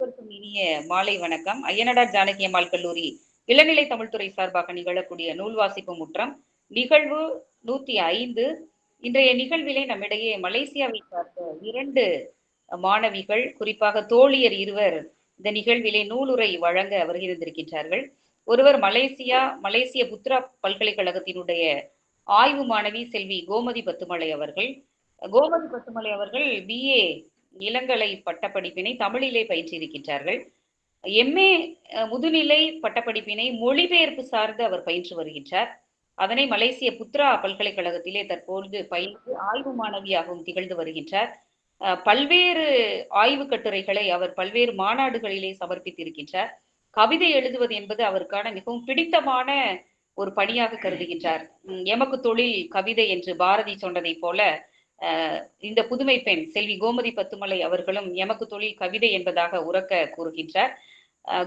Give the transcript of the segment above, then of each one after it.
அனைவருக்கும் இனிய மாலை வணக்கம். ஐயனடார் ஜானகி அம்மாள் கல்லூரி இளநிலை தமிழ்துறை சார்பாக நிகழக்கூடிய நூல் வாசிப்பு முற்றம் நிகழ்வு நூத்தி ஐந்து. இன்றைய நிகழ்விலே நம்மிடையே மலேசியாவை சார்ந்த இரண்டு மாணவிகள் குறிப்பாக தோழியர் இருவர் இந்த நிகழ்விலே நூலுரை வழங்க வருகின்றிருக்கின்றார்கள். ஒருவர் மலேசியா மலேசிய புத்ரா பல்கலைக்கழகத்தினுடைய ஆய்வு மாணவி செல்வி கோமதி பத்துமலை அவர்கள். கோமதி பத்துமலை அவர்கள் பிஏ இளங்கலை பட்டப்படிப்பினை தமிழிலே பயின்றிருக்கின்றார்கள் எம்ஏ முதுநிலை பட்டப்படிப்பினை மொழிபெயர்ப்பு சார்ந்து அவர் பயின்று வருகின்றார். அதனை மலேசிய புத்ரா பல்கலைக்கழகத்திலே தற்போது பயின்று ஆய்வு மாணவியாகவும் திகழ்ந்து வருகின்றார். பல்வேறு ஆய்வு கட்டுரைகளை அவர் பல்வேறு மாநாடுகளிலே சமர்ப்பித்திருக்கின்றார். கவிதை எழுதுவது என்பது அவருக்கான மிகவும் பிடித்தமான ஒரு பணியாக கருதுகின்றார். எமக்கு தொழில் கவிதை என்று பாரதி சொன்னதை போல இந்த புதுமை பெண் செல்வி கோமதி பத்துமலை அவர்களும் எமக்கு தொழில் கவிதை என்பதாக உறக்க கூறுகின்றார்.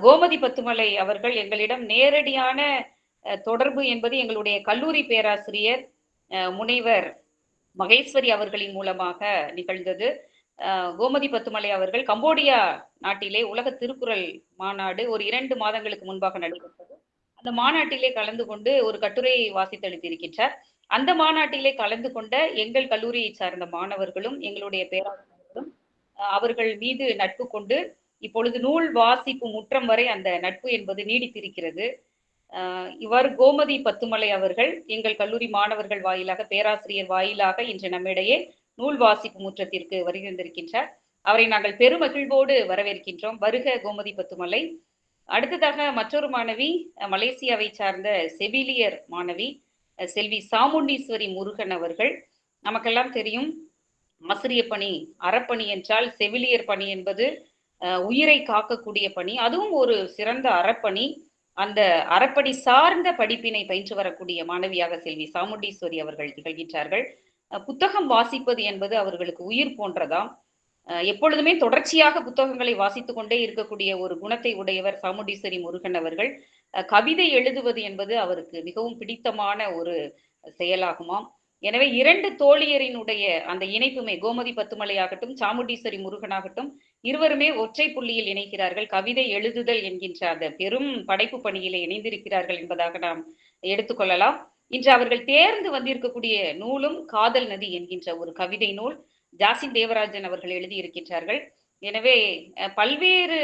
கோமதி பத்துமலை அவர்கள் எங்களிடம் நேரடியான தொடர்பு என்பது எங்களுடைய கல்லூரி பேராசிரியர் முனைவர் மகேஸ்வரி அவர்களின் மூலமாக நிகழ்ந்தது. கோமதி பத்துமலை அவர்கள் கம்போடியா நாட்டிலே உலக திருக்குறள் மாநாடு ஒரு இரண்டு மாதங்களுக்கு முன்பாக நடைபெற்றது. அந்த மாநாட்டிலே கலந்து கொண்டு ஒரு கட்டுரையை வாசித்தளித்திருக்கின்றார். அந்த மாநாட்டிலே கலந்து கொண்ட எங்கள் கல்லூரியை சார்ந்த மாணவர்களும் எங்களுடைய பேராசிரியர்களும் அவர்கள் மீது நட்பு கொண்டு இப்பொழுது நூல் வாசிப்பு முற்றம் வரை அந்த நட்பு என்பது நீடித்திருக்கிறது. இவ்வாறு கோமதி பத்துமலை அவர்கள் எங்கள் கல்லூரி மாணவர்கள் வாயிலாக பேராசிரியர் வாயிலாக இன்று நம்மிடையே நூல் வாசிப்பு முற்றத்திற்கு வருகின்றிருக்கின்றார். அவரை நாங்கள் பெருமகிழ்வோடு வரவேற்கின்றோம். வருக கோமதி பத்துமலை. அடுத்ததாக மற்றொரு மாணவி மலேசியாவை சார்ந்த செவிலியர் மாணவி செல்வி சாமுண்டீஸ்வரி முருகன் அவர்கள். நமக்கெல்லாம் தெரியும் ஆசிரிய பணி அறப்பணி என்றால் செவிலியர் பணி என்பது உயிரை காக்கக்கூடிய பணி. அதுவும் ஒரு சிறந்த அறப்பணி. அந்த அறப்பணி சார்ந்த படிப்பினை பயின்று வரக்கூடிய மாணவியாக செல்வி சாமுண்டீஸ்வரி அவர்கள் திகழ்கின்றார்கள். புத்தகம் வாசிப்பது என்பது அவர்களுக்கு உயிர் போன்றதாம். எப்பொழுதுமே தொடர்ச்சியாக புத்தகங்களை வாசித்து கொண்டே இருக்கக்கூடிய ஒரு குணத்தை உடையவர் சாமுண்டீஸ்வரி முருகன் அவர்கள். கவிதை எழுதுவது என்பது அவருக்கு மிகவும் பிடித்தமான ஒரு செயலாகுமாம். எனவே இரண்டு தோழியரினுடைய அந்த இணைப்புமே கோமதி பத்துமலையாகட்டும் சாமுண்டீஸ்வரி முருகனாகட்டும் இருவருமே ஒற்றை புள்ளியில் இணைக்கிறார்கள் கவிதை எழுதுதல் என்கின்ற அந்த பெரும் படைப்பு பணியிலே இணைந்திருக்கிறார்கள் என்பதாக நாம் எடுத்துக்கொள்ளலாம் இன்று அவர்கள் தேர்ந்து வந்திருக்கக்கூடிய நூலும் காதல் நதி என்கின்ற ஒரு கவிதை நூல். ஜாசின் தேவராஜன் அவர்கள் எழுதியிருக்கின்றார்கள். எனவே பல்வேறு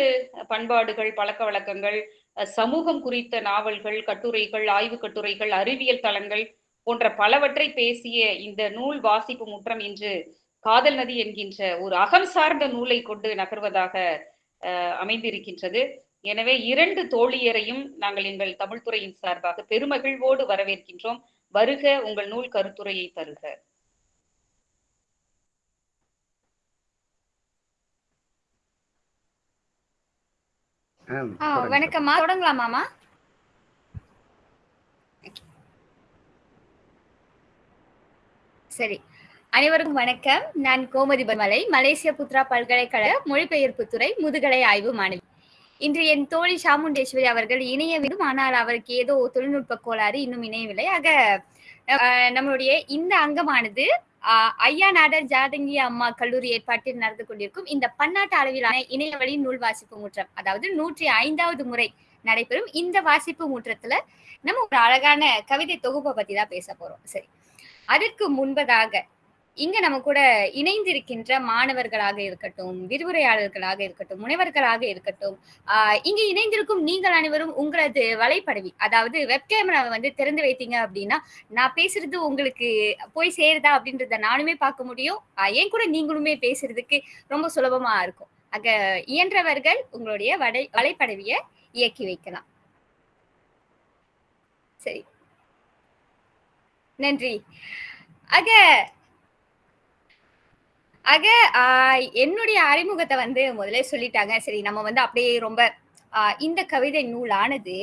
பண்பாடுகள் பழக்க வழக்கங்கள் சமூகம் குறித்த நாவல்கள் கட்டுரைகள் ஆய்வு கட்டுரைகள் அறிவியல் தளங்கள் போன்ற பலவற்றை பேசிய இந்த நூல் வாசிப்பு முற்றம் இன்று காதல் நதி என்கின்ற ஒரு அகம் சார்ந்த நூலை கொண்டு நகர்வதாக அமைந்திருக்கின்றது. எனவே இரண்டு தோழியரையும் நாங்கள் எங்கள் தமிழ்துறையின் சார்பாக பெருமகிழ்வோடு வரவேற்கின்றோம். வருக உங்கள் நூல் கருத்துரையை தருக. வணக்கம்மா. தொடங்கலாமாமா சரி. அனைவருக்கும் வணக்கம். நான் கோமதி பமலை மலேசிய புத்ரா பல்கலைக்கழக மொழிபெயர்ப்பு துறை முதுகலை ஆய்வு மாணவி. இன்று என் தோழி சாமுண்டேஸ்வரி அவர்கள் இணைய வேண்டும். ஆனால் அவருக்கு ஏதோ தொழில்நுட்ப கோளாறு இன்னும் இணையவில்லை. ஆக நம்மளுடைய இந்த அங்கமானது ஐயா நாடர் ஜாதங்கி அம்மா கல்லூரி ஏற்பாட்டில் நடந்து கொண்டிருக்கும் இந்த பன்னாட்டு அளவிலான இணையவழி நூல் வாசிப்பு முற்றம் அதாவது நூற்றி ஐந்தாவது முறை நடைபெறும் இந்த வாசிப்பு முற்றத்துல நம்ம ஒரு அழகான கவிதை தொகுப்பை பத்தி தான் பேச போறோம். சரி. அதற்கு முன்பதாக இங்க நம்ம கூட இணைந்திருக்கின்ற மாணவர்களாக இருக்கட்டும் விரிவுரையாளர்களாக இருக்கட்டும் முனைவர்களாக இருக்கட்டும் ஆஹ் இங்க இணைந்திருக்கும் நீங்கள் அனைவரும் உங்களது வலைப்படவி அதாவது வெப் கேமராவை வந்து திறந்து வைத்தீங்க அப்படின்னா நான் பேசுறது உங்களுக்கு போய் சேருதா அப்படின்றத நானுமே பார்க்க முடியும். ஏன் கூட நீங்களுமே பேசுறதுக்கு ரொம்ப சுலபமா இருக்கும். அங்க இயன்றவர்கள் உங்களுடைய வலை வலைப்படவிய இயக்கி வைக்கலாம். சரி. நன்றி. ஆக ஆக என்னுடைய அறிமுகத்தை வந்து முதலே சொல்லிட்டாங்க. சரி நம்ம வந்து அப்படியே ரொம்ப இந்த கவிதை நூலானது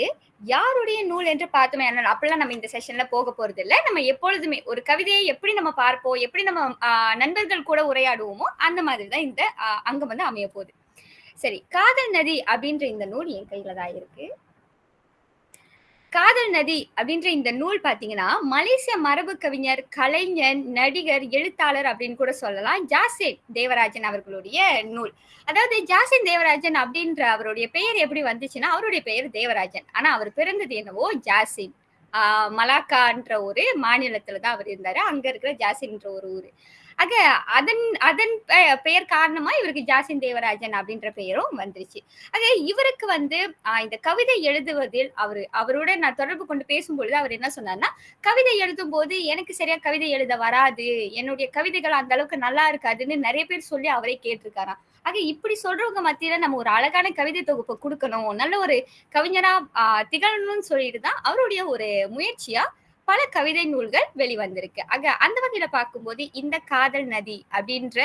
யாருடைய நூல் என்று பார்த்தோமே. அப்பெல்லாம் நம்ம இந்த செஷன்ல போக போறது இல்லை நம்ம எப்பொழுதுமே ஒரு கவிதையை எப்படி நம்ம பார்ப்போம் எப்படி நம்ம நண்பர்கள் கூட உரையாடுவோமோ அந்த மாதிரி தான் இந்த அங்கம் வந்து அமைய போகுது. சரி காதல் நதி அப்படின்ற இந்த நூல் என் கையில தான் இருக்கு. காதல் நதி அப்படின்ற இந்த நூல் பாத்தீங்கன்னா மலேசிய மரபு கவிஞர் கலைஞர் நடிகர் எழுத்தாளர் அப்படின்னு கூட சொல்லலாம். ஜாசின் தேவராஜன் அவர்களுடைய நூல். அதாவது ஜாசின் தேவராஜன் அப்படின்ற அவருடைய பெயர் எப்படி வந்துச்சுன்னா அவருடைய பெயர் தேவராஜன். ஆனா அவர் பிறந்தது என்னவோ ஜாசின். ஆஹ் மலாக்கான்ற ஒரு மாநிலத்துல தான் அவர் இருந்தாரு. அங்க இருக்கிற ஜாசின்ற ஒரு ஊரு. ஆக அதன் அதன் பெயர் காரணமா இவருக்கு ஜாசின் தேவராஜன் அப்படின்ற பெயரும் வந்துருச்சு. ஆக இவருக்கு வந்து இந்த கவிதை எழுதுவதில் அவரு அவரோட நான் தொடர்பு கொண்டு பேசும்பொழுது அவர் என்ன சொன்னார்னா கவிதை எழுதும் போது எனக்கு சரியா கவிதை எழுத வராது என்னுடைய கவிதைகள் அந்த அளவுக்கு நல்லா இருக்காதுன்னு நிறைய பேர் சொல்லி அவரே கேட்டிருக்காராம். ஆக இப்படி சொல்றவங்க மத்தியில நம்ம ஒரு அழகான கவிதை தொகுப்பை கொடுக்கணும் நல்ல ஒரு கவிஞரா திகழணும்னு சொல்லிட்டு தான் அவருடைய ஒரு முயற்சியா பல கவிதை நூல்கள் வெளிவந்திருக்கு. ஆக அந்த வகையில பார்க்கும்போது இந்த காதல் நதி அப்படின்ற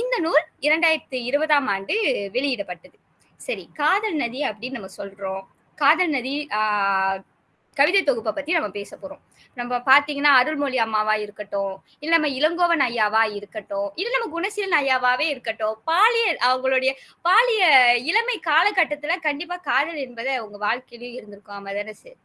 இந்த நூல் இரண்டாயிரத்தி இருபதாம் ஆண்டு வெளியிடப்பட்டது. சரி காதல் நதி அப்படின்னு நம்ம சொல்றோம். காதல் நதி ஆஹ் கவிதை தொகுப்பை பத்தி நம்ம பேச போறோம். நம்ம பாத்தீங்கன்னா அருள்மொழி அம்மாவா இருக்கட்டும் இல்ல நம்ம இளங்கோவன் ஐயாவா இருக்கட்டும் இல்ல நம்ம குணசீலன் ஐயாவாவே இருக்கட்டும் பாலியல் அவங்களுடைய பாலிய இளமை காலகட்டத்துல கண்டிப்பா காதல் என்பதை உங்க வாழ்க்கையிலயும் இருந்திருக்கும். ஆமா தானே சரி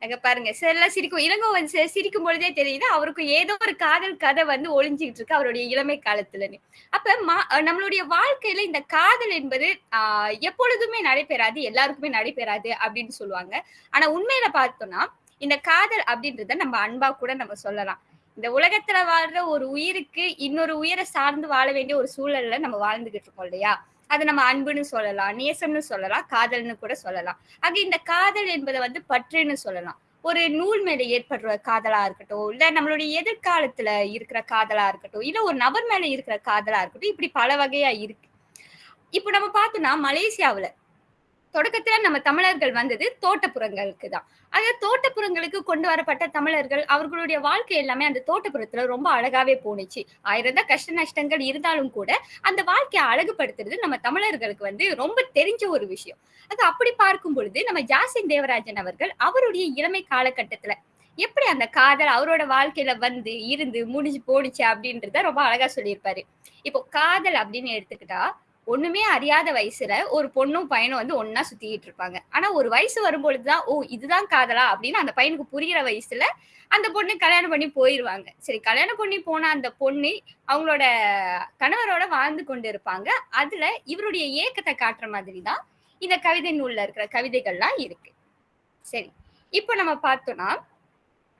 அங்க பாருங்க. எல்லாம் சிரிக்கும். இளங்கோவன் சார் சிரிக்கும் பொழுதே தெரியுது. அவருக்கு ஏதோ ஒரு காதல் கதை வந்து ஒளிஞ்சுக்கிட்டு இருக்கு அவருடைய இளமை காலத்துலன்னு. அப்ப மா- நம்மளுடைய வாழ்க்கையில இந்த காதல் என்பது ஆஹ் எப்பொழுதுமே நடைபெறாது எல்லாருக்குமே நடைபெறாது அப்படின்னு சொல்லுவாங்க. ஆனா உண்மையில பார்த்தோம்னா இந்த காதல் அப்படின்றத நம்ம அன்பா கூட நம்ம சொல்லலாம். இந்த உலகத்துல வாழ்ற ஒரு உயிருக்கு இன்னொரு உயிரை சார்ந்து வாழ வேண்டிய ஒரு சூழல்ல நம்ம வாழ்ந்துகிட்டு இருக்கோம் இல்லையா? அது நம்ம அன்புன்னு சொல்லலாம் நேசம்னு சொல்லலாம் காதல்னு கூட சொல்லலாம். ஆக இந்த காதல் என்பதை வந்து பற்றுன்னு சொல்லலாம். ஒரு நூல் மேல ஏற்படுற காதலா இருக்கட்டும் இல்ல நம்மளுடைய எதிர்காலத்துல இருக்கிற காதலா இருக்கட்டும் இல்ல ஒரு நபர் மேல இருக்கிற காதலா இருக்கட்டும் இப்படி பல வகையா இருக்கு. இப்போ நம்ம பார்த்தோம்னா மலேசியாவில் தொடக்கத்துல நம்ம தமிழர்கள் வந்தது தோட்டப்புறங்களுக்கு தான் அது தோட்டப்புறங்களுக்கு கொண்டு வரப்பட்ட தமிழர்கள் அவர்களுடைய வாழ்க்கை எல்லாமே அந்த தோட்டப்புறத்துல ரொம்ப அழகாவே போணுச்சு. ஆயிரம் தான் கஷ்ட நஷ்டங்கள் இருந்தாலும் கூட அந்த வாழ்க்கையை அழகுபடுத்துறது நம்ம தமிழர்களுக்கு வந்து ரொம்ப தெரிஞ்ச ஒரு விஷயம். அது அப்படி பார்க்கும் பொழுது நம்ம ஜாசின் தேவராஜன் அவர்கள் அவருடைய இளமை காலகட்டத்துல எப்படி அந்த காதல் அவரோட வாழ்க்கையில வந்து இருந்து முடிஞ்சு போடுச்சு அப்படின்றத ரொம்ப அழகா சொல்லியிருப்பாரு. இப்போ காதல் அப்படின்னு எடுத்துக்கிட்டா ஒண்ணுமே அறியாத வயசுல ஒரு பொண்ணும் பையனும் வந்து ஒன்னா சுத்திக்கிட்டு இருப்பாங்க. ஆனா ஒரு வயசு வரும்பொழுதுதான் ஓ இதுதான் காதலா? அப்படின்னு அந்த பையனுக்கு புரிகிற வயசுல அந்த பொண்ணு கல்யாணம் பண்ணி போயிருவாங்க. சரி கல்யாணம் பண்ணி போன அந்த பொண்ணு அவங்களோட கணவரோட வாழ்ந்து கொண்டு இருப்பாங்க அதுல இவருடைய ஏக்கத்தை காட்டுற மாதிரி தான் இந்த கவிதை நூல்ல இருக்கிற கவிதைகள்லாம் இருக்கு. சரி இப்போ நம்ம பார்த்தோம்னா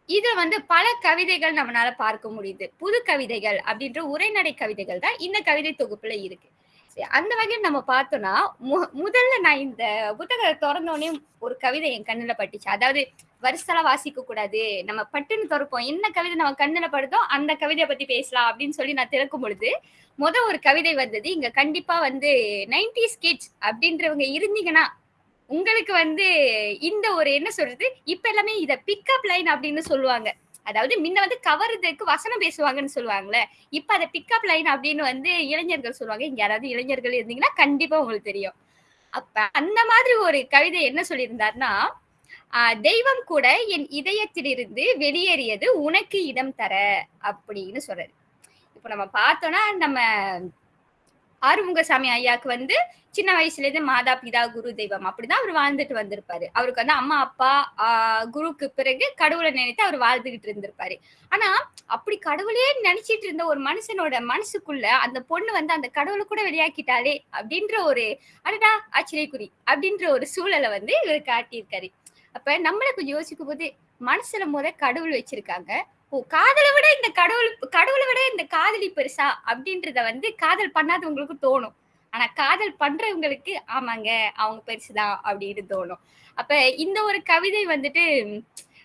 இதுல வந்து பல கவிதைகள் நம்மளால பார்க்க முடியுது. புது கவிதைகள் அப்படின்ற உரைநடை கவிதைகள் தான் இந்த கவிதை தொகுப்புல இருக்கு. அந்த வகையில் நம்ம பார்த்தோம்னா மு- முதல்ல நான் இந்த புத்தகத்தை திறந்தோடனே ஒரு கவிதை என் கண்ணுல பட்டுச்சு. அதாவது வருஷலா வாசிக்க கூடாது. நம்ம பட்டுன்னு திறப்போம். என்ன கவிதை நம்ம கண்ணுல படுதோ அந்த கவிதையை பத்தி பேசலாம். அப்படின்னு சொல்லி நான் திறக்கும் பொழுது முத ஒரு கவிதை வந்தது இங்க கண்டிப்பா வந்து நைன்டிஸ் கிட்ஸ் அப்படின்றவங்க இருந்தீங்கன்னா உங்களுக்கு வந்து இந்த ஒரு என்ன சொல்றது? இப்ப எல்லாமே இத பிக்கப் லைன் அப்படின்னு சொல்லுவாங்க. அதாவது முன்ன வந்து கவர்றதுக்கு வசனம் பேசுவாங்கன்னு சொல்லுவாங்கல்ல இப்ப அதை பிக்கப் லைன் அப்படின்னு வந்து இளைஞர்கள் சொல்லுவாங்க. இங்க யாராவது இளைஞர்கள் இருந்தீங்கன்னா கண்டிப்பா உங்களுக்கு தெரியும். அப்ப அந்த மாதிரி ஒரு கவிதை என்ன சொல்லியிருந்தாருன்னா ஆஹ் தெய்வம் கூட என் இதயத்திலிருந்து வெளியேறியது உனக்கு இடம் தர அப்படின்னு சொல்றாரு. இப்ப நம்ம பார்த்தோம்னா நம்ம ஆறுமுகசாமி ஐயாக்கு வந்து சின்ன வயசுல இருந்து மாதா பிதா குரு தெய்வம் அப்படிதான் அவர் வாழ்ந்துட்டு வந்திருப்பாரு. அவருக்கு வந்து அம்மா அப்பா ஆஹ் குருவுக்கு பிறகு கடவுளை நினைத்து அவர் வாழ்ந்துகிட்டு இருந்திருப்பாரு. ஆனா அப்படி கடவுளே நினைச்சிட்டு இருந்த ஒரு மனுஷனோட மனசுக்குள்ள அந்த பொண்ணு வந்து அந்த கடவுளை கூட வெளியாக்கிட்டாலே அப்படின்ற ஒரு அடடா ஆச்சரியக்குறி அப்படின்ற ஒரு சூழலை வந்து இவர் காட்டியிருக்காரு. அப்ப நம்மளை கொஞ்சம் யோசிக்கும் போது மனசுல முத கடவுள் வச்சிருக்காங்க. ஓ காதலை விட இந்த கடவுள் கடவுளை விட இந்த காதலி பெருசா அப்படின்றத வந்து காதல் பண்ணாதவங்களுக்கு தோணும். ஆனா காதல் பண்றவங்களுக்கு ஆமாங்க அவங்க பெருசுதான் அப்படின்னு தோணும். அப்ப இந்த ஒரு கவிதை வந்துட்டு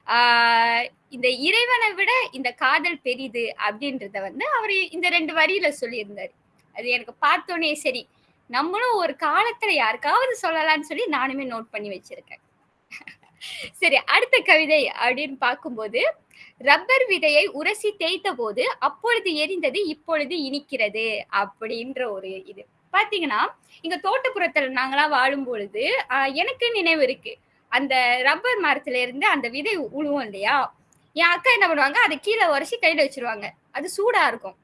ஆஹ் இந்த இறைவனை விட இந்த காதல் பெரிது அப்படின்றத வந்து அவர் இந்த ரெண்டு வரியில சொல்லியிருந்தாரு. அது எனக்கு பார்த்தோன்னே சரி நம்மளும் ஒரு காலத்துல யாருக்காவது சொல்லலாம்னு சொல்லி நானுமே நோட் பண்ணி வச்சிருக்கேன். சரி அடுத்த கவிதை அப்படின்னு பார்க்கும்போது ரப்பர் விதையை உரசி தேய்த்த போது அப்பொழுது எரிந்தது இப்பொழுது இனிக்கிறது அப்படின்ற ஒரு இது. பாத்தீங்கன்னா இங்க தோட்டப்புறத்துல நாங்களா வாழும் பொழுது எனக்கு நினைவு இருக்கு. அந்த ரப்பர் மரத்துல இருந்து அந்த விதை உழுவோம் இல்லையா? என் அக்கா என்ன பண்ணுவாங்க அதை கீழே உரைச்சி கையில வச்சிருவாங்க. அது சூடா இருக்கும்.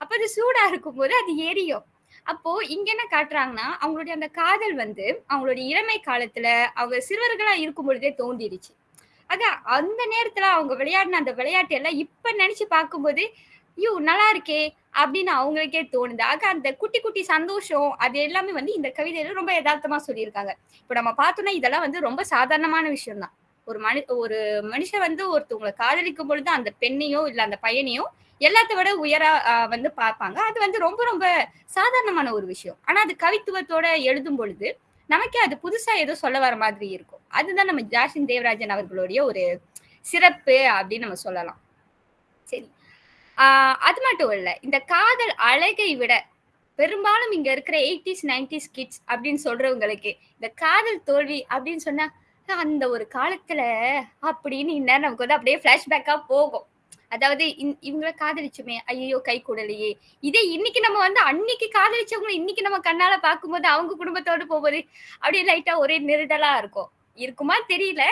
அப்ப அது சூடா இருக்கும் போது அது எரியும். அப்போ இங்க என்ன காட்டுறாங்கன்னா அவங்களுடைய அந்த காதல் வந்து அவங்களுடைய இளமை காலத்துல அவங்க சிறுவர்களா இருக்கும் பொழுதே தோண்டிடுச்சு ஆக அந்த நேரத்துல அவங்க விளையாடின அந்த விளையாட்டு எல்லாம் இப்ப நினைச்சு பார்க்கும்போது ஐயோ நல்லா இருக்கே அப்படின்னு அவங்களுக்கே தோணுது. ஆக அந்த குட்டி குட்டி சந்தோஷம் அது எல்லாமே வந்து இந்த கவிதையில ரொம்ப யதார்த்தமா சொல்லியிருக்காங்க. இப்ப நம்ம பார்த்தோம்னா இதெல்லாம் வந்து ரொம்ப சாதாரணமான விஷயம் தான் ஒரு மனு ஒரு மனுஷன் வந்து ஒருத்தவங்களை காதலிக்கும் பொழுது அந்த பெண்ணையோ இல்ல அந்த பையனையோ எல்லாத்த விட உயரா வந்து பார்ப்பாங்க. அது வந்து ரொம்ப ரொம்ப சாதாரணமான ஒரு விஷயம். ஆனா அது கவித்துவத்தோட எழுதும் பொழுது நமக்கே அது புதுசா ஏதோ சொல்ல வர மாதிரி இருக்கும். அதுதான் நம்ம ஜாஷின் தேவராஜன் அவர்களுடைய ஒரு சிறப்பு அப்படின்னு நம்ம சொல்லலாம். அது மட்டும் இல்ல. இந்த காதல் அழகை விட பெரும்பாலும் இங்க இருக்கிற எயிட்டிஸ் நைன்டிஸ் கிட்ஸ் அப்படின்னு சொல்றவங்களுக்கு இந்த காதல் தோல்வி அப்படின்னு சொன்னா அந்த ஒரு காலத்துல அப்படின்னு இன்னும் நமக்கு வந்து அப்படியே பிளாஷ்பேக்கா போகும். அதாவது இந்- இவங்கள காதலிச்சுமே ஐயோ கை கூடலையே. இதே இன்னைக்கு நம்ம வந்து அன்னைக்கு காதலிச்சவங்களை இன்னைக்கு நம்ம கண்ணால பார்க்கும்போது அவங்க குடும்பத்தோட போகும்போது அப்படியே லைட்டா ஒரே நெருடலா இருக்கும். இருக்குமா தெரியல.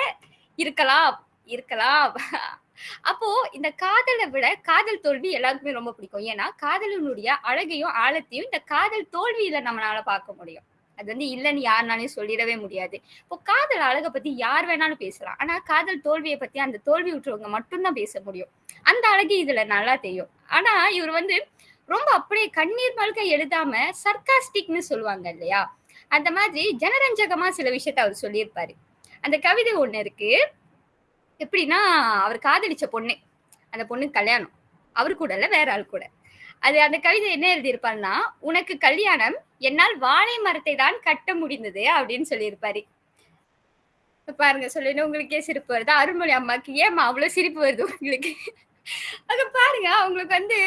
இருக்கலாம். இருக்கலாம். அப்போ இந்த காதலை விட காதல் தோல்வி எல்லாருக்குமே ரொம்ப பிடிக்கும். ஏன்னா காதலினுடைய அழகையும் ஆழத்தையும் இந்த காதல் தோல்வியில நம்மளால பார்க்க முடியும். அது வந்து இல்லைன்னு யாருனாலையும் சொல்லிடவே முடியாது. இப்போ காதல் அழகை பத்தி யார் வேணாலும் பேசலாம். ஆனா காதல் தோல்வியை பத்தி அந்த தோல்வி விட்டுறவங்க மட்டும்தான் பேச முடியும். அந்த அழகு இதுல நல்லா தெரியும். ஆனா இவர் வந்து ரொம்ப அப்படியே கண்ணீர் மல்க எழுதாம சர்காஸ்டிக்னு சொல்லுவாங்க இல்லையா? அந்த மாதிரி ஜனரஞ்சகமா சில விஷயத்த அவர் சொல்லியிருப்பாரு. அந்த கவிதை ஒண்ணு இருக்கு. எப்படின்னா அவர் காதலிச்ச பொண்ணு. அந்த பொண்ணு கல்யாணம். அவரு கூட இல்லை வேற ஆள் கூட. அது அந்த கவிதை என்ன எழுதியிருப்பாருன்னா உனக்கு கல்யாணம் என்னால் வாழை மரத்தை தான் கட்ட முடிந்தது அப்படின்னு சொல்லியிருப்பாரு. பாருங்க சொல்லிட்டு உங்களுக்கே சிரிப்பு வருது. அருள்மொழி அம்மாக்கு ஏமா அவ்வளவு சிரிப்பு வருது உங்களுக்கு? அது பாருங்க அவங்களுக்கு வந்து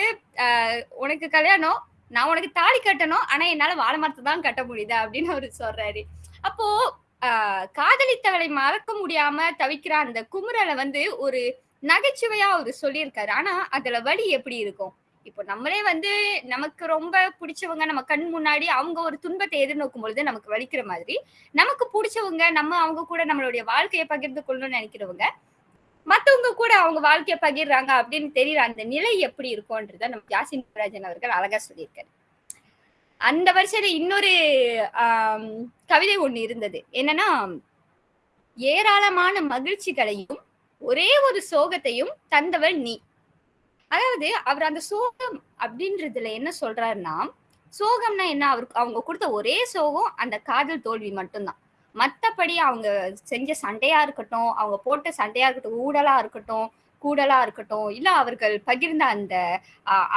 உனக்கு கல்யாணம் நான் உனக்கு தாலி கட்டணும் ஆனா என்னால வாழை மரத்தை தான் கட்ட முடியுது அப்படின்னு அவரு சொல்றாரு. அப்போ ஆஹ், காதலித்தவளை மறக்க முடியாம தவிக்கிற அந்த குமுறலை வந்து ஒரு நகைச்சுவையா அவர் சொல்லியிருக்காரு. ஆனா அதுல வழி எப்படி இருக்கும்? இப்போ நம்மளே வந்து நமக்கு ரொம்ப பிடிச்சவங்க நம்ம கண் முன்னாடி அவங்க ஒரு துன்பத்தை எதிர்நோக்கும் பொழுது நமக்கு வலிக்கிற மாதிரி நமக்கு பிடிச்சவங்க நம்ம அவங்க கூட நம்மளுடைய வாழ்க்கையை பகிர்ந்து கொள்ளணும்னு நினைக்கிறவங்க மத்தவங்க கூட அவங்க வாழ்க்கையை பகிர்றாங்க அப்படின்னு தெரியற அந்த நிலை எப்படி இருக்கும்ன்றத நம்ம யாசின் ராஜன் அவர்கள் அழகா சொல்லியிருக்காரு. அந்த வருஷத்துல இன்னொரு கவிதை ஒண்ணு இருந்தது. என்னன்னா ஏராளமான மகிழ்ச்சிகளையும் ஒரே ஒரு சோகத்தையும் தந்தவள் நீ. அதாவது அவர் அந்த சோகம் அப்படின்றதுல என்ன சொல்றாருன்னா சோகம்னா என்ன? அவருக்கு அவங்க கொடுத்த ஒரே சோகம் அந்த காதல் தோல்வி மட்டும்தான். மற்றபடி அவங்க செஞ்ச சண்டையா இருக்கட்டும் அவங்க போட்ட சண்டையா இருக்கட்டும் ஊடலா இருக்கட்டும் கூடலா இருக்கட்டும் இல்ல அவர்கள் பகிர்ந்த அந்த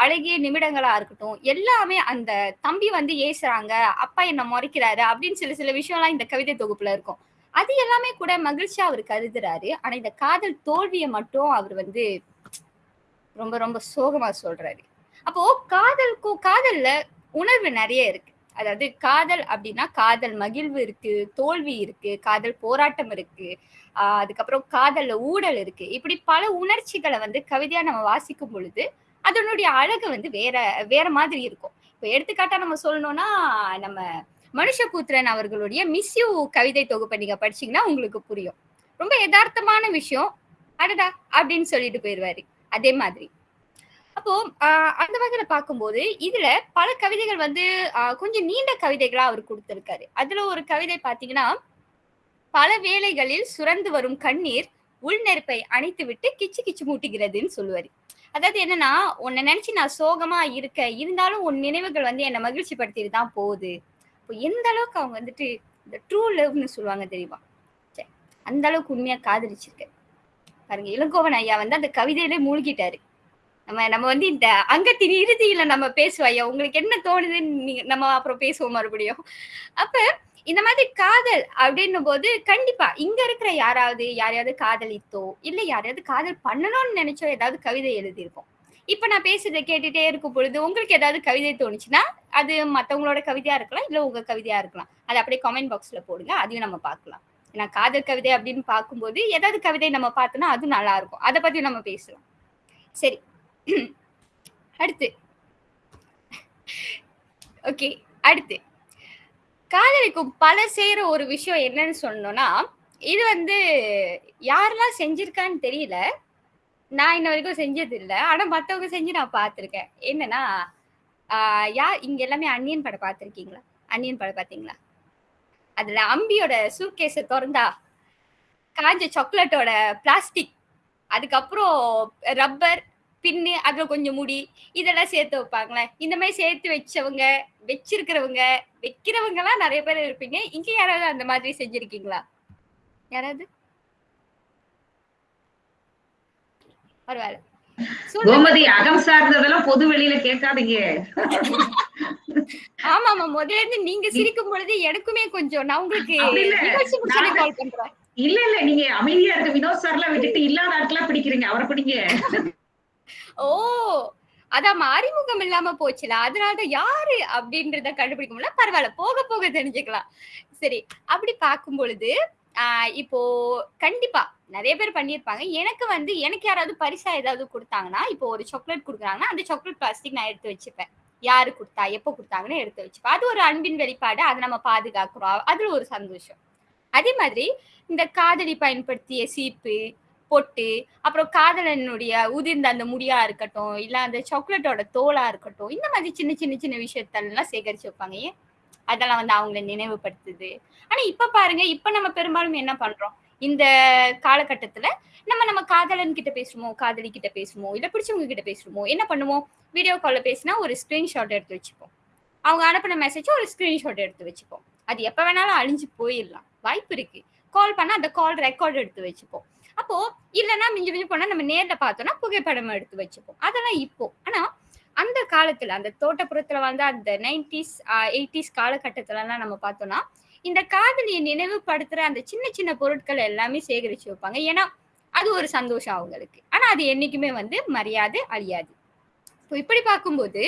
அழகிய நிமிடங்களா இருக்கட்டும் எல்லாமே அந்த தம்பி வந்து ஏசுறாங்க அப்பா என்ன முறைக்கிறாரு அப்படின்னு சில சில விஷயம்லாம் இந்த கவிதை தொகுப்புல இருக்கும். அது எல்லாமே கூட மகிழ்ச்சியா அவர் கருதுறாரு. ஆனா இந்த காதல் தோல்வியை மட்டும் அவர் வந்து ரொம்ப ரொம்ப சோகமா சொல்றாரு. அப்போ காதலுக்கும் காதல்ல உணர்வு நிறைய இருக்கு. அதாவது காதல் அப்படின்னா காதல் மகிழ்வு இருக்கு தோல்வி இருக்கு காதல் போராட்டம் இருக்கு. அதுக்கப்புறம் காதல்ல ஊடல் இருக்கு. இப்படி பல உணர்ச்சிகளை வந்து கவிதையா நம்ம வாசிக்கும் பொழுது அதனுடைய அழகு வந்து வேற வேற மாதிரி இருக்கும். இப்போ எடுத்துக்காட்டா நம்ம சொல்லணும்னா நம்ம மனுஷபூத்திரன் அவர்களுடைய மிஸ்யூ கவிதை தொகுப்பை நீங்க படிச்சீங்கன்னா உங்களுக்கு புரியும். ரொம்ப யதார்த்தமான விஷயம். அடடா! அப்படின்னு சொல்லிட்டு போயிடுவாரு அதே மாதிரி. அப்போ ஆஹ் அந்த வகையில பார்க்கும்போது இதுல பல கவிதைகள் வந்து ஆஹ் கொஞ்சம் நீண்ட கவிதைகளா அவர் கொடுத்திருக்காரு. அதுல ஒரு கவிதை பாத்தீங்கன்னா பல வேளைகளில் சுரந்து வரும் கண்ணீர் உள் நெருப்பை அணைத்து விட்டு கிச்சு கிச்சு மூட்டுகிறதுன்னு சொல்லுவாரு. அதாவது என்னன்னா உன்னை நினைச்சு நான் சோகமா இருக்க இருந்தாலும் உன் நினைவுகள் வந்து என்னை மகிழ்ச்சி படுத்திட்டு தான் போகுது. இப்போ எந்த அளவுக்கு அவங்க வந்துட்டு இந்த ட்ரூ லவ்னு சொல்லுவாங்க தெரியுமா? சரி அந்த அளவுக்கு உண்மையா காதலிச்சிருக்க. பாருங்க இளங்கோவன் ஐயா வந்து அந்த கவிதையிலே மூழ்கிட்டாரு. நம்ம நம்ம வந்து இந்த அங்கத்தின் இறுதியில நம்ம பேசுவோம் ஐயா. உங்களுக்கு என்ன தோணுதுன்னு நம்ம அப்புறம் பேசுவோம் மறுபடியும். அப்ப இந்த மாதிரி காதல் அப்படின்னும் போது கண்டிப்பா இங்க இருக்கிற யாராவது யாரையாவது காதலித்தோ இல்ல யாரையாவது காதல் பண்ணணும்னு நினைச்சோ ஏதாவது கவிதை எழுதியிருப்போம். இப்ப நான் பேசுறதை கேட்டுட்டே இருக்கும் பொழுது உங்களுக்கு ஏதாவது கவிதை தோணுச்சுன்னா அது மத்தவங்களோட கவிதையா இருக்கலாம் இல்ல உங்க கவிதையா இருக்கலாம். அது அப்படியே கமெண்ட் பாக்ஸ்ல போடுங்க அதையும் நம்ம பார்க்கலாம். ஏன்னா காதல் கவிதை அப்படின்னு பார்க்கும்போது ஏதாவது கவிதை நம்ம பார்த்தோம்னா அது நல்லா இருக்கும். அதை பத்தி நம்ம பேசலாம். சரி. அடுத்து. ஓகே அடுத்து. காதலிக்கும் பல செய்யற ஒரு விஷயம் என்னன்னு சொன்னோம்னா இது வந்து யாரெல்லாம் செஞ்சிருக்கான்னு தெரியல. நான் இன்ன வரைக்கும் செஞ்சது இல்லை ஆனா மத்தவங்க செஞ்சு நான் பார்த்திருக்கேன். என்னன்னா யா இங்க எல்லாமே அன்னியன் படம் பார்த்துருக்கீங்களா? அன்னியன் படம் பார்த்தீங்களா? அதுல அம்பியோட சூட்கேஸ திறந்தா காஞ்ச சாக்லேட்டோட பிளாஸ்டிக் அதுக்கப்புறம் ரப்பர் பின்னு அதுல கொஞ்சம் முடி இதெல்லாம் சேர்த்து வைப்பாங்களே. இந்த மாதிரி சேர்த்து வச்சவங்க வச்சிருக்கிறவங்க வைக்கிறவங்க எல்லாம் நிறைய பேர் இருப்பீங்க. இங்க யாராவது அந்த மாதிரி செஞ்சிருக்கீங்களா? யாராவது? பரவாயில்ல. கோமதி அகம் சார்ந்ததெல்லாம் பொது வெளியில கேட்காதீங்க. ஆமா ஆமா. முதல்ல இருந்து நீங்க சிரிக்கும் பொழுது எனக்குமே கொஞ்சம் நான் உங்களுக்கு கால் பண்றேன். இல்ல இல்ல. நீங்க அமைதியா இருக்க வினோத் சார்லாம் விட்டுட்டு இல்லாத ஆட்களா பிடிக்கிறீங்க. அவரை பிடிங்க. ஓ அதான் அறிமுகம் இல்லாம போச்சுல. அதனாலதான் யாரு அப்படின்றத கண்டுபிடிக்க முடியல பரவாயில்ல போக போக தெரிஞ்சுக்கலாம். சரி அப்படி பார்க்கும் பொழுது ஆஹ் இப்போ கண்டிப்பா நிறைய பேர் பண்ணியிருப்பாங்க. எனக்கு வந்து எனக்கு யாராவது பரிசா ஏதாவது கொடுத்தாங்கன்னா இப்போ ஒரு சாக்லேட் கொடுக்குறாங்கன்னா அந்த சாக்லேட் பிளாஸ்டிக் நான் எடுத்து வச்சுப்பேன். யாரு கொடுத்தா எப்போ கொடுத்தாங்கன்னு எடுத்து வச்சுப்பேன். அது ஒரு அன்பின் வெளிப்பாடு அதை நம்ம பாதுகாக்கிறோம். அதுல ஒரு சந்தோஷம். அதே மாதிரி இந்த காதலி பயன்படுத்திய சீப்பு பொட்டு அப்புறம் காதலனுடைய உதிர்ந்த அந்த முடியா இருக்கட்டும் இல்ல அந்த சாக்லேட்டோட தோலா இருக்கட்டும் இந்த மாதிரி சின்ன சின்ன சின்ன விஷயத்தெல்லாம் சேகரிச்சு வைப்பாங்க. ஏன்? அதெல்லாம் வந்து அவங்கள நினைவுபடுத்துது. ஆனா இப்ப பாருங்க இப்ப நம்ம பெரும்பாலும் என்ன பண்றோம்? இந்த காலகட்டத்துல நம்ம நம்ம காதலன் கிட்ட பேசுவோமோ காதலி கிட்ட பேசுவோமோ இல்ல பிடிச்சவங்க கிட்ட பேசுவோமோ என்ன பண்ணுவோம்? வீடியோ கால்ல பேசினா ஒரு ஸ்கிரீன்ஷாட் எடுத்து வச்சுப்போம். அவங்க அனுப்பின மெசேஜ் ஒரு ஸ்கிரீன்ஷாட் எடுத்து வச்சுப்போம். அது எப்ப வேணாலும் அழிஞ்சு போயிடலாம். வாய்ப்பு இருக்கு. கால் பண்ணா அந்த கால் ரெக்கார்டு எடுத்து வச்சுப்போம். அப்போ இல்லைன்னா மிஞ்சி மிஞ்சி போனா நம்ம நேர்ல பார்த்தோம்னா புகைப்படம் எடுத்து வச்சுப்போம். அதெல்லாம் இப்போ. ஆனா அந்த காலத்துல அந்த தோட்டப்புறத்துல வந்து அந்த நைன்டிஸ் எயிட்டிஸ் காலகட்டத்துல எல்லாம் நம்ம பார்த்தோம்னா இந்த காதலியை நினைவுபடுத்துற அந்த சின்ன சின்ன பொருட்கள் எல்லாமே சேகரிச்சு வைப்பாங்க. ஏன்னா அது ஒரு சந்தோஷம் அவங்களுக்கு. ஆனா அது என்னைக்குமே வந்து மரியாதை அழியாது. இப்போ இப்படி பார்க்கும்போது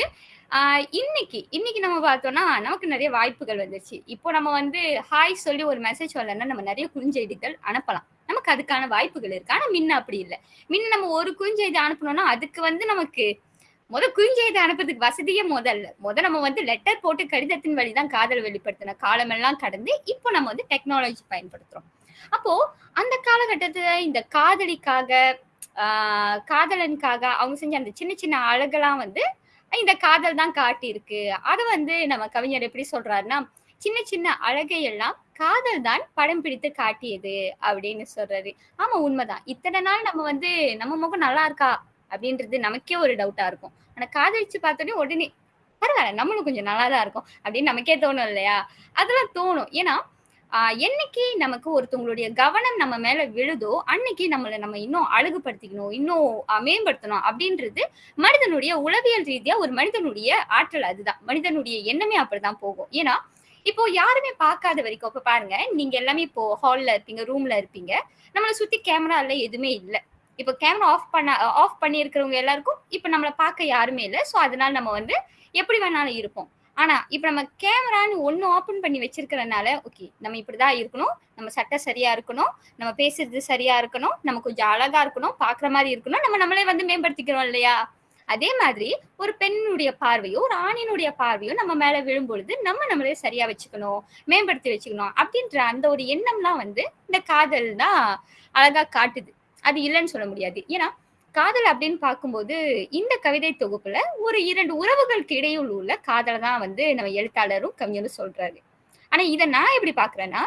ஆஹ் இன்னைக்கு இன்னைக்கு நம்ம பார்த்தோம்னா நமக்கு நிறைய வாய்ப்புகள் வந்துருச்சு. இப்போ நம்ம வந்து ஹாய் சொல்லி ஒரு மெசேஜ் வரலன்னா நம்ம நிறைய குறுஞ்செய்திகள் அனுப்பலாம். நமக்கு அதுக்கான வாய்ப்புகள் இருக்கு. ஆனா முன்ன அப்படி இல்லை. முன்ன நம்ம ஒரு குறுஞ்செய்தி அனுப்பணும்னா அதுக்கு வந்து நமக்கு முத குறுஞ்செய்தி அனுப்புறதுக்கு வசதியே முதல்ல. முத நம்ம வந்து லெட்டர் போட்டு கடிதத்தின் வழிதான் காதல் வெளிப்படுத்தின காலமெல்லாம் கடந்து இப்போ நம்ம வந்து டெக்னாலஜி பயன்படுத்துறோம். அப்போ அந்த காலகட்டத்துல இந்த காதலிக்காக காதலனுக்காக அவங்க செஞ்ச அந்த சின்ன சின்ன அழகெல்லாம் வந்து இந்த காதல் தான் காட்டியிருக்கு. அதை வந்து நம்ம கவிஞர் எப்படி சொல்றாருன்னா சின்ன சின்ன அழகை எல்லாம் காதல் தான் படம் பிடித்து காட்டியது அப்படின்னு சொல்றாரு. ஆமா உண்மைதான். இத்தனை நாள் நம்ம வந்து நம்ம முகம் நல்லா இருக்கா அப்படின்றது நமக்கே ஒரு டவுட்டா இருக்கும். ஆனா காதலிச்சு பார்த்தோன்னே உடனே பரவாயில்ல நம்மளும் கொஞ்சம் நல்லா தான் இருக்கும் அப்படின்னு நமக்கே தோணும் இல்லையா? அதெல்லாம் தோணும். ஏன்னா என்னைக்கு நமக்கு ஒருத்தவங்களுடைய கவனம் நம்ம மேல விழுதோ அன்னைக்கு நம்மளை நம்ம இன்னும் அழகுபடுத்திக்கணும் இன்னும் மேம்படுத்தணும் அப்படின்றது மனிதனுடைய உளவியல் ரீதியா ஒரு மனிதனுடைய ஆற்றல் அதுதான். மனிதனுடைய எண்ணமே அப்படிதான் போகும். ஏன்னா இப்போ யாருமே பார்க்காத வரைக்கும் இப்போ பாருங்க நீங்க எல்லாமே இப்போ ஹால்ல இருப்பீங்க ரூம்ல இருப்பீங்க. நம்மளை சுத்தி கேமரா இல்ல எதுவுமே இல்லை. இப்போ கேமரா ஆஃப் பண்ண ஆஃப் பண்ணி இருக்கிறவங்க எல்லாருக்கும் இப்போ நம்மளை பார்க்க யாருமே இல்லை. ஸோ அதனால நம்ம வந்து எப்படி வேணாலும் இருப்போம். ஆனா இப்ப நம்ம கேமரான்னு ஒண்ணு ஓபன் பண்ணி வச்சிருக்கிறனால ஓகே நம்ம இப்படிதான் இருக்கணும். நம்ம சட்டை சரியா இருக்கணும். நம்ம பேசுறது சரியா இருக்கணும். நம்ம கொஞ்சம் அழகா இருக்கணும். பாக்குற மாதிரி இருக்கணும். நம்ம நம்மளே வந்து மேம்படுத்திக்கிறோம் இல்லையா? அதே மாதிரி ஒரு பெண்ணுடைய பார்வையோ ஒரு ஆணினுடைய பார்வையோ நம்ம மேல விழும்பொழுது நம்ம நம்மளே சரியா வச்சுக்கணும் மேம்படுத்தி வச்சுக்கணும் அப்படின்ற அந்த ஒரு எண்ணம்லாம் வந்து இந்த காதல் தான் அழகா காட்டுது. அது இல்லைன்னு சொல்ல முடியாது. ஏன்னா காதல் அப்படின்னு பார்க்கும்போது இந்த கவிதை தொகுப்புல ஒரு இரண்டு உறவுகளுக்கு இடையில் உள்ள காதலை தான் வந்து நம்ம எழுத்தாளரும் கவிஞரும் சொல்றாரு. ஆனா இதை நான் எப்படி பாக்குறேன்னா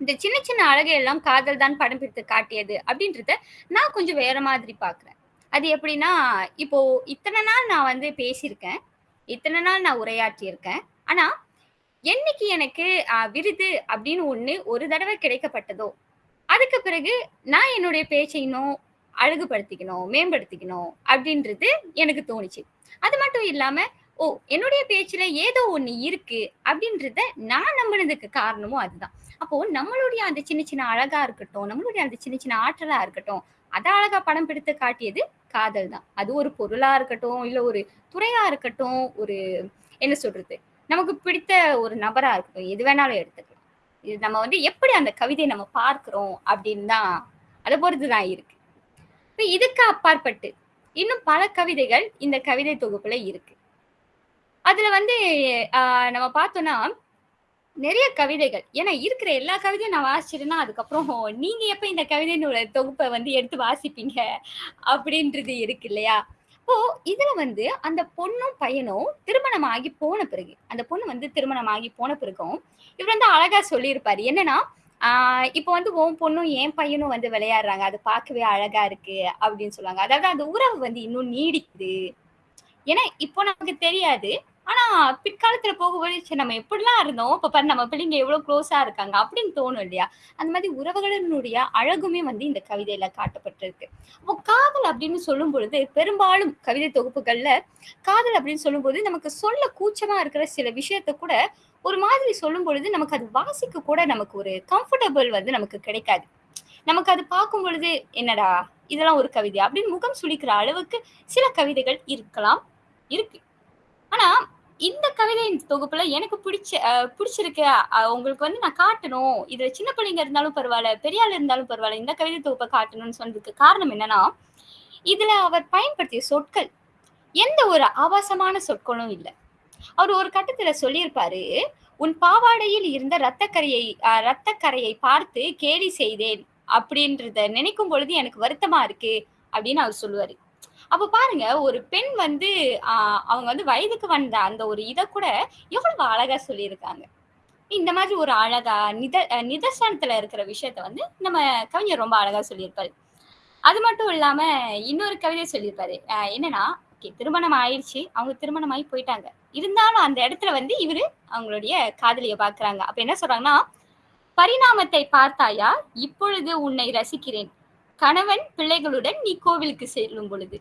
இந்த சின்ன சின்ன அழகை எல்லாம் காதல் தான் படம் பிடித்து காட்டியது அப்படின்றத நான் கொஞ்சம் வேற மாதிரி பாக்குறேன் அது எப்படின்னா இப்போ இத்தனை நாள் நான் வந்து பேசியிருக்கேன். இத்தனை நாள் நான் உரையாற்றியிருக்கேன். ஆனா என்னைக்கு எனக்கு விருது அப்படின்னு ஒண்ணு ஒரு தடவை கிடைக்கப்பட்டதோ அதுக்கு பிறகு நான் என்னுடைய பேச்சை இன்னும் அழகுபடுத்திக்கணும் மேம்படுத்திக்கணும் அப்படின்றது எனக்கு தோணுச்சு. அது மட்டும் இல்லாம ஓ என்னுடைய பேச்சுல ஏதோ ஒண்ணு இருக்கு அப்படின்றத நான் நம்பினதுக்கு காரணமும் அதுதான். அப்போ நம்மளுடைய அந்த சின்ன சின்ன அழகா இருக்கட்டும் நம்மளுடைய அந்த சின்ன சின்ன ஆற்றலா இருக்கட்டும் அதை அழகா படம் பிடித்து காட்டியது காதல் தான். அது ஒரு பொருளா இருக்கட்டும் இல்ல ஒரு துறையா இருக்கட்டும் ஒரு என்ன சொல்றது நமக்கு பிடித்த ஒரு நபரா இருக்கட்டும் எது வேணாலும் எடுத்துக்கலாம். இது நம்ம வந்து எப்படி அந்த கவிதையை நம்ம பார்க்கிறோம் அப்படின்னு தான் அதை பொறுத்து தான் இருக்கு. இப்ப இதுக்கு அப்பாற்பட்டு இன்னும் பல கவிதைகள் இந்த கவிதை தொகுப்புல இருக்கு. அதுல வந்து நம்ம பார்த்தோம்னா நிறைய கவிதைகள். ஏன்னா இருக்கிற எல்லா கவிதையும் நான் வாசிச்சிருந்தா அதுக்கப்புறம் நீங்க எப்ப இந்த கவிதையினோட தொகுப்பை வந்து எடுத்து வாசிப்பீங்க அப்படின்றது இருக்கு இல்லையா? இப்போ இதுல வந்து அந்த பொண்ணும் பையனும் திருமணம் ஆகி போன பிறகு அந்த பொண்ணு வந்து திருமணம் ஆகி போன பிறகும் இவர் வந்து அழகா சொல்லியிருப்பாரு. என்னன்னா ஆஹ் இப்போ வந்து உன் பொண்ணும் என் பையனும் வந்து விளையாடுறாங்க. அது பார்க்கவே அழகா இருக்கு அப்படின்னு சொல்லுவாங்க. அதாவது அந்த உறவு வந்து இன்னும் நீடிக்குது. ஏன்னா இப்போ நமக்கு தெரியாது. ஆனா பிற்காலத்துல போகும்போது சரி நம்ம எப்படிலாம் இருந்தோம்? இப்ப பாரு நம்ம பிள்ளைங்க எவ்வளவு க்ளோஸா இருக்காங்க அப்படின்னு தோணும் இல்லையா? அந்த மாதிரி உறவுகளினுடைய அழகுமே வந்து இந்த கவிதையில காட்டப்பட்டிருக்கு. அப்போ காதல் அப்படின்னு சொல்லும் பொழுது பெரும்பாலும் கவிதை தொகுப்புகள்ல காதல் அப்படின்னு சொல்லும்போது நமக்கு சொல்ல கூச்சமா இருக்கிற சில விஷயத்த கூட ஒரு மாதிரி சொல்லும் பொழுது நமக்கு அது வாசிக்க கூட நமக்கு ஒரு கம்ஃபர்டபுள் வந்து நமக்கு கிடைக்காது. நமக்கு அது பார்க்கும் பொழுது என்னடா இதெல்லாம் ஒரு கவிதை அப்படின்னு முகம் சுளிக்கிற அளவுக்கு சில கவிதைகள் இருக்கலாம் இருக்கு. ஆனா இந்த கவிதையின் தொகுப்புல எனக்கு பிடிச்ச பிடிச்சிருக்கு. உங்களுக்கு வந்து நான் காட்டணும். இதுல சின்ன பிள்ளைங்க இருந்தாலும் பரவாயில்ல பெரியாள் இருந்தாலும் பரவாயில்ல இந்த கவிதை தொகுப்பை காட்டணும்னு சொன்னதுக்கு காரணம் என்னன்னா இதுல அவர் பயன்படுத்திய சொற்கள். எந்த ஒரு ஆபாசமான சொற்களும் இல்லை. அவர் ஒரு கட்டத்துல சொல்லியிருப்பாரு உன் பாவாடையில் இருந்த ரத்தக்கரையை ரத்தக்கரையை பார்த்து கேலி செய்தேன். அப்படின்றத நினைக்கும் பொழுது எனக்கு வருத்தமா இருக்கு. அப்படின்னு அவர் சொல்லுவாரு. அப்ப பாருங்க ஒரு பெண் வந்து அவங்க வந்து வயதுக்கு வந்த அந்த ஒரு இதை கூட எவ்வளவு அழகா சொல்லியிருக்காங்க. இந்த மாதிரி ஒரு அழகா நித நிதர்சனத்துல இருக்கிற விஷயத்த வந்து நம்ம கவிஞர் ரொம்ப அழகா சொல்லியிருப்பாரு. அது மட்டும் இல்லாம இன்னொரு கவிதை சொல்லியிருப்பாரு. என்னன்னா ஓகே திருமணம் ஆயிடுச்சு. அவங்க திருமணம் ஆகி போயிட்டாங்க. இருந்தாலும் அந்த இடத்துல வந்து இவரு அவங்களுடைய காதலிய பாக்குறாங்க அப்ப என்ன சொல்றாங்கன்னா பரிணாமத்தை பார்த்தாயா? இப்பொழுது உன்னை ரசிக்கிறேன். கணவன் பிள்ளைகளுடன் நீ கோவிலுக்கு செல்லும் பொழுது.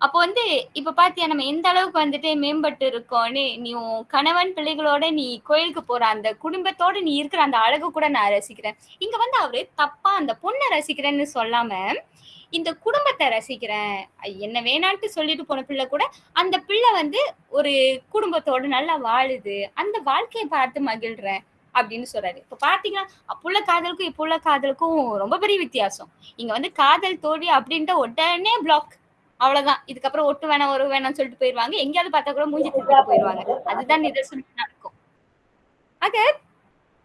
அப்போ வந்து இப்ப பாத்தியா நம்ம எந்த அளவுக்கு வந்துட்டு மேம்பட்டு இருக்கோம்னு நீ கணவன் பிள்ளைகளோட நீ கோயிலுக்கு போற அந்த குடும்பத்தோட நீ இருக்கிற அந்த அழகு கூட நான் ரசிக்கிறேன். இங்க வந்து அவரு தப்பா அந்த பொண்ணை ரசிக்கிறேன்னு சொல்லாம இந்த குடும்பத்தை ரசிக்கிறேன். என்ன வேணான்ட்டு சொல்லிட்டு போன பிள்ளை கூட அந்த பிள்ளை வந்து ஒரு குடும்பத்தோட நல்லா வாழுது. அந்த வாழ்க்கையை பார்த்து மகிழ்றேன் அப்படின்னு சொல்றாரு. இப்ப பாத்தீங்கன்னா அப்புள்ள காதலுக்கும் இப்போ உள்ள காதலுக்கும் ரொம்ப பெரிய வித்தியாசம். இங்க வந்து காதல் தோல்வி அப்படின்ட்டு உடனே பிளாக் அவ்வளவுதான். இதுக்கப்புறம் ஒட்டு வேணாம் ஒரு வேணாம்னு சொல்லிட்டு போயிருவாங்க. எங்கேயாவது பார்த்தா கூட மூஞ்சி திருப்பிட்டு போயிருவாங்க. அதுதான் நிதர்சனம் நடக்கும். ஆக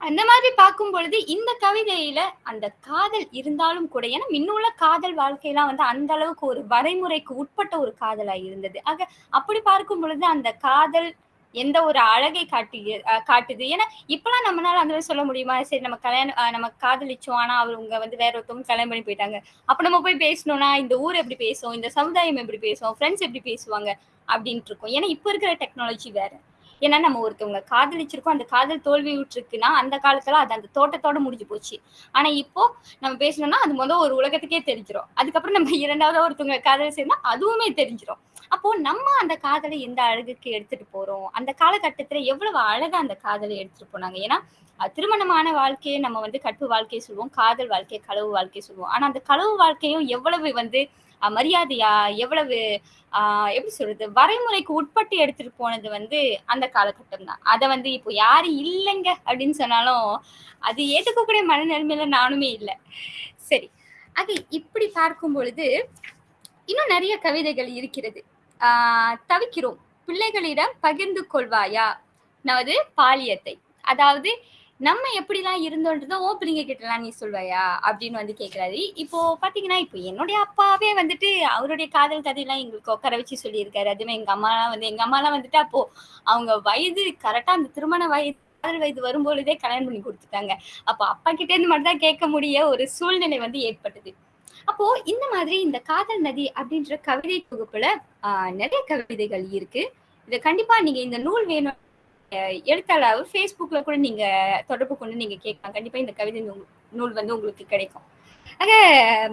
அந்த மாதிரி பார்க்கும் பொழுது இந்த கவிதையில அந்த காதல் இருந்தாலும் கூட ஏன்னா முன்னுள்ள காதல் வாழ்க்கையெல்லாம் வந்து அந்த அளவுக்கு ஒரு வரைமுறைக்கு உட்பட்ட ஒரு காதலா இருந்தது. ஆக அப்படி பார்க்கும் பொழுது அந்த காதல் எந்த ஒரு அழகை காட்டு காட்டுது. ஏன்னா இப்பெல்லாம் நம்மளால அந்த மாதிரி சொல்ல முடியுமா? சரி நம்ம கல்யாணம் நம்ம காதலிச்சோம். ஆனா அவங்க வந்து வேற ஒருத்தவங்க கல்யாணம் பண்ணி போயிட்டாங்க. அப்ப நம்ம போய் பேசணும்னா இந்த ஊர் எப்படி பேசும்? இந்த சமுதாயம் எப்படி பேசும்? ஃப்ரெண்ட்ஸ் எப்படி பேசுவாங்க? அப்படின்ட்டு இருக்கும். ஏன்னா இப்ப இருக்கிற டெக்னாலஜி வேற. ஏன்னா நம்ம ஒருத்தவங்க காதலிச்சிருக்கோம் அந்த காதல் தோல்வி விட்டுருக்குன்னா அந்த காலத்துல அது அந்த தோட்டத்தோட முடிஞ்சு போச்சு. ஆனா இப்போ நம்ம பேசணும்னா அது முதல் ஒரு உலகத்துக்கே தெரிஞ்சிடும் அதுக்கப்புறம் நம்ம இரண்டாவது ஒருத்தவங்க காதல் சேர்ந்தா அதுவுமே தெரிஞ்சிடும் அப்போ நம்ம அந்த காதலை எந்த அழகுக்கு எடுத்துட்டு போறோம்? அந்த காலகட்டத்துல எவ்வளவு அழகா அந்த காதலை எடுத்துட்டு போனாங்க? ஏன்னா திருமணமான வாழ்க்கையை நம்ம வந்து கற்பு வாழ்க்கையை சொல்லுவோம் காதல் வாழ்க்கையை களவு வாழ்க்கையை சொல்லுவோம். ஆனா அந்த களவு வாழ்க்கையும் எவ்வளவு வந்து மரியாதையா எவ்வளவு ஆஹ் எப்படி சொல்றது வரைமுறைக்கு உட்பட்டு எடுத்துட்டு போனது வந்து அந்த காலகட்டம் தான் அதை வந்து இப்போ யாரு இல்லைங்க அப்படின்னு சொன்னாலும் அது ஏத்துக்கக்கூடிய மனநிலைமையில நானுமே இல்லை. சரி. அது இப்படி பார்க்கும் பொழுது இன்னும் நிறைய கவிதைகள் இருக்கிறது. ஆஹ் தவிக்கிறோம். பிள்ளைகளிடம் பகிர்ந்து கொள்வாயா? நமது பாலியத்தை. அதாவது நம்ம எப்படிலாம் இருந்தோன்றத ஓ பிள்ளைங்க கிட்டலாம் நீ சொல்வாயா? அப்படின்னு வந்து கேக்குறாரு. இப்போ பாத்தீங்கன்னா இப்போ என்னுடைய அப்பாவே வந்துட்டு அவருடைய காதல் கதையெல்லாம் எங்களுக்கு உட்கார வச்சு சொல்லியிருக்காரு. அதுமே எங்க அம்மாலாம் வந்து எங்க அம்மாலாம் வந்துட்டு அப்போ அவங்க வயது கரெக்டா அந்த திருமண வயது காதல் வயது வரும்பொழுதே கல்யாணம் பண்ணி கொடுத்துட்டாங்க. அப்போ அப்பா கிட்டே இருந்து மட்டும் தான் கேட்க முடிய ஒரு சூழ்நிலை வந்து ஏற்பட்டது. அப்போ இந்த மாதிரி இந்த காதல் நதி அப்படின்ற கவிதை தொகுப்புல ஆஹ் நிறைய கவிதைகள் இருக்கு. இதை கண்டிப்பா நீங்க இந்த நூல் வேணும் எழுத்தாளர் ஃபேஸ்புக்ல கூட நீங்க தொடர்பு கொண்டு நீங்க கேட்கலாம். கண்டிப்பா இந்த கவிதை நூல் நூல் வந்து உங்களுக்கு கிடைக்கும். ஆக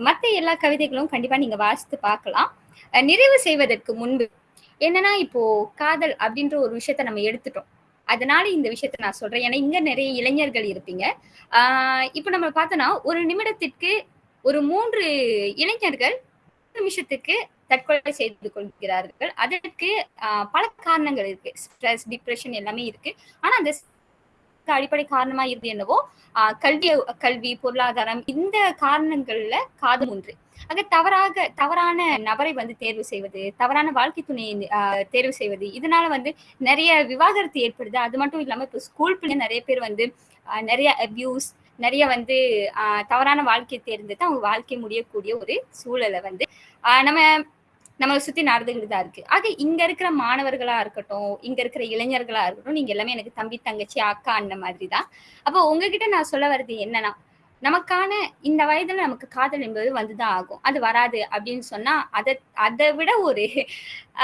மத்த எல்லா கவிதைகளும் கண்டிப்பா நீங்க வாசித்து பார்க்கலாம். நிறைவு செய்வதற்கு முன்பு என்னன்னா இப்போ காதல் அப்படின்ற ஒரு விஷயத்த நம்ம எடுத்துட்டோம். அதனால இந்த விஷயத்த நான் சொல்றேன். ஏன்னா இங்க நிறைய இளைஞர்கள் இருப்பீங்க. ஆஹ் இப்போ நம்ம பார்த்தோம்னா ஒரு நிமிடத்திற்கு ஒரு மூன்று இளைஞர்கள் நிமிஷத்துக்கு தற்கொலை செய்து கொள்கிறார்கள். அதற்கு ஆஹ் பல காரணங்கள் இருக்கு. ஸ்ட்ரெஸ் டிப்ரெஷன் எல்லாமே இருக்கு. ஆனா அந்த அடிப்படை காரணமா இருந்து என்னவோ கல்வி கல்வி பொருளாதாரம் இந்த காரணங்கள்ல காது ஒன்று. ஆக தவறாக தவறான நபரை வந்து தேர்வு செய்வது தவறான வாழ்க்கை துணையை ஆஹ் தேர்வு செய்வது இதனால வந்து நிறைய விவாகரத்து ஏற்படுது. அது மட்டும் இல்லாம இப்போ ஸ்கூல் பிள்ளை நிறைய பேர் வந்து நிறைய அபியூஸ் நிறைய வந்து தவறான வாழ்க்கையை தேர்ந்தெடுத்து அவங்க வாழ்க்கை முடியக்கூடிய ஒரு சூழலை வந்து நம்ம நம்ம சுத்தி நடந்துகிட்டு தான் இருக்கு. ஆக இங்க இருக்கிற மாணவர்களா இருக்கட்டும் இங்க இருக்கிற இளைஞர்களா இருக்கட்டும் நீங்க எல்லாமே எனக்கு தம்பி தங்கச்சி அக்கா அண்ணன் மாதிரி தான். அப்போ உங்ககிட்ட நான் சொல்ல வர்றது என்னன்னா நமக்கான இந்த வயதுல நமக்கு காதல் என்பது வந்துதான் ஆகும். அது வராது அப்படின்னு சொன்னா அதை அதை விட ஒரு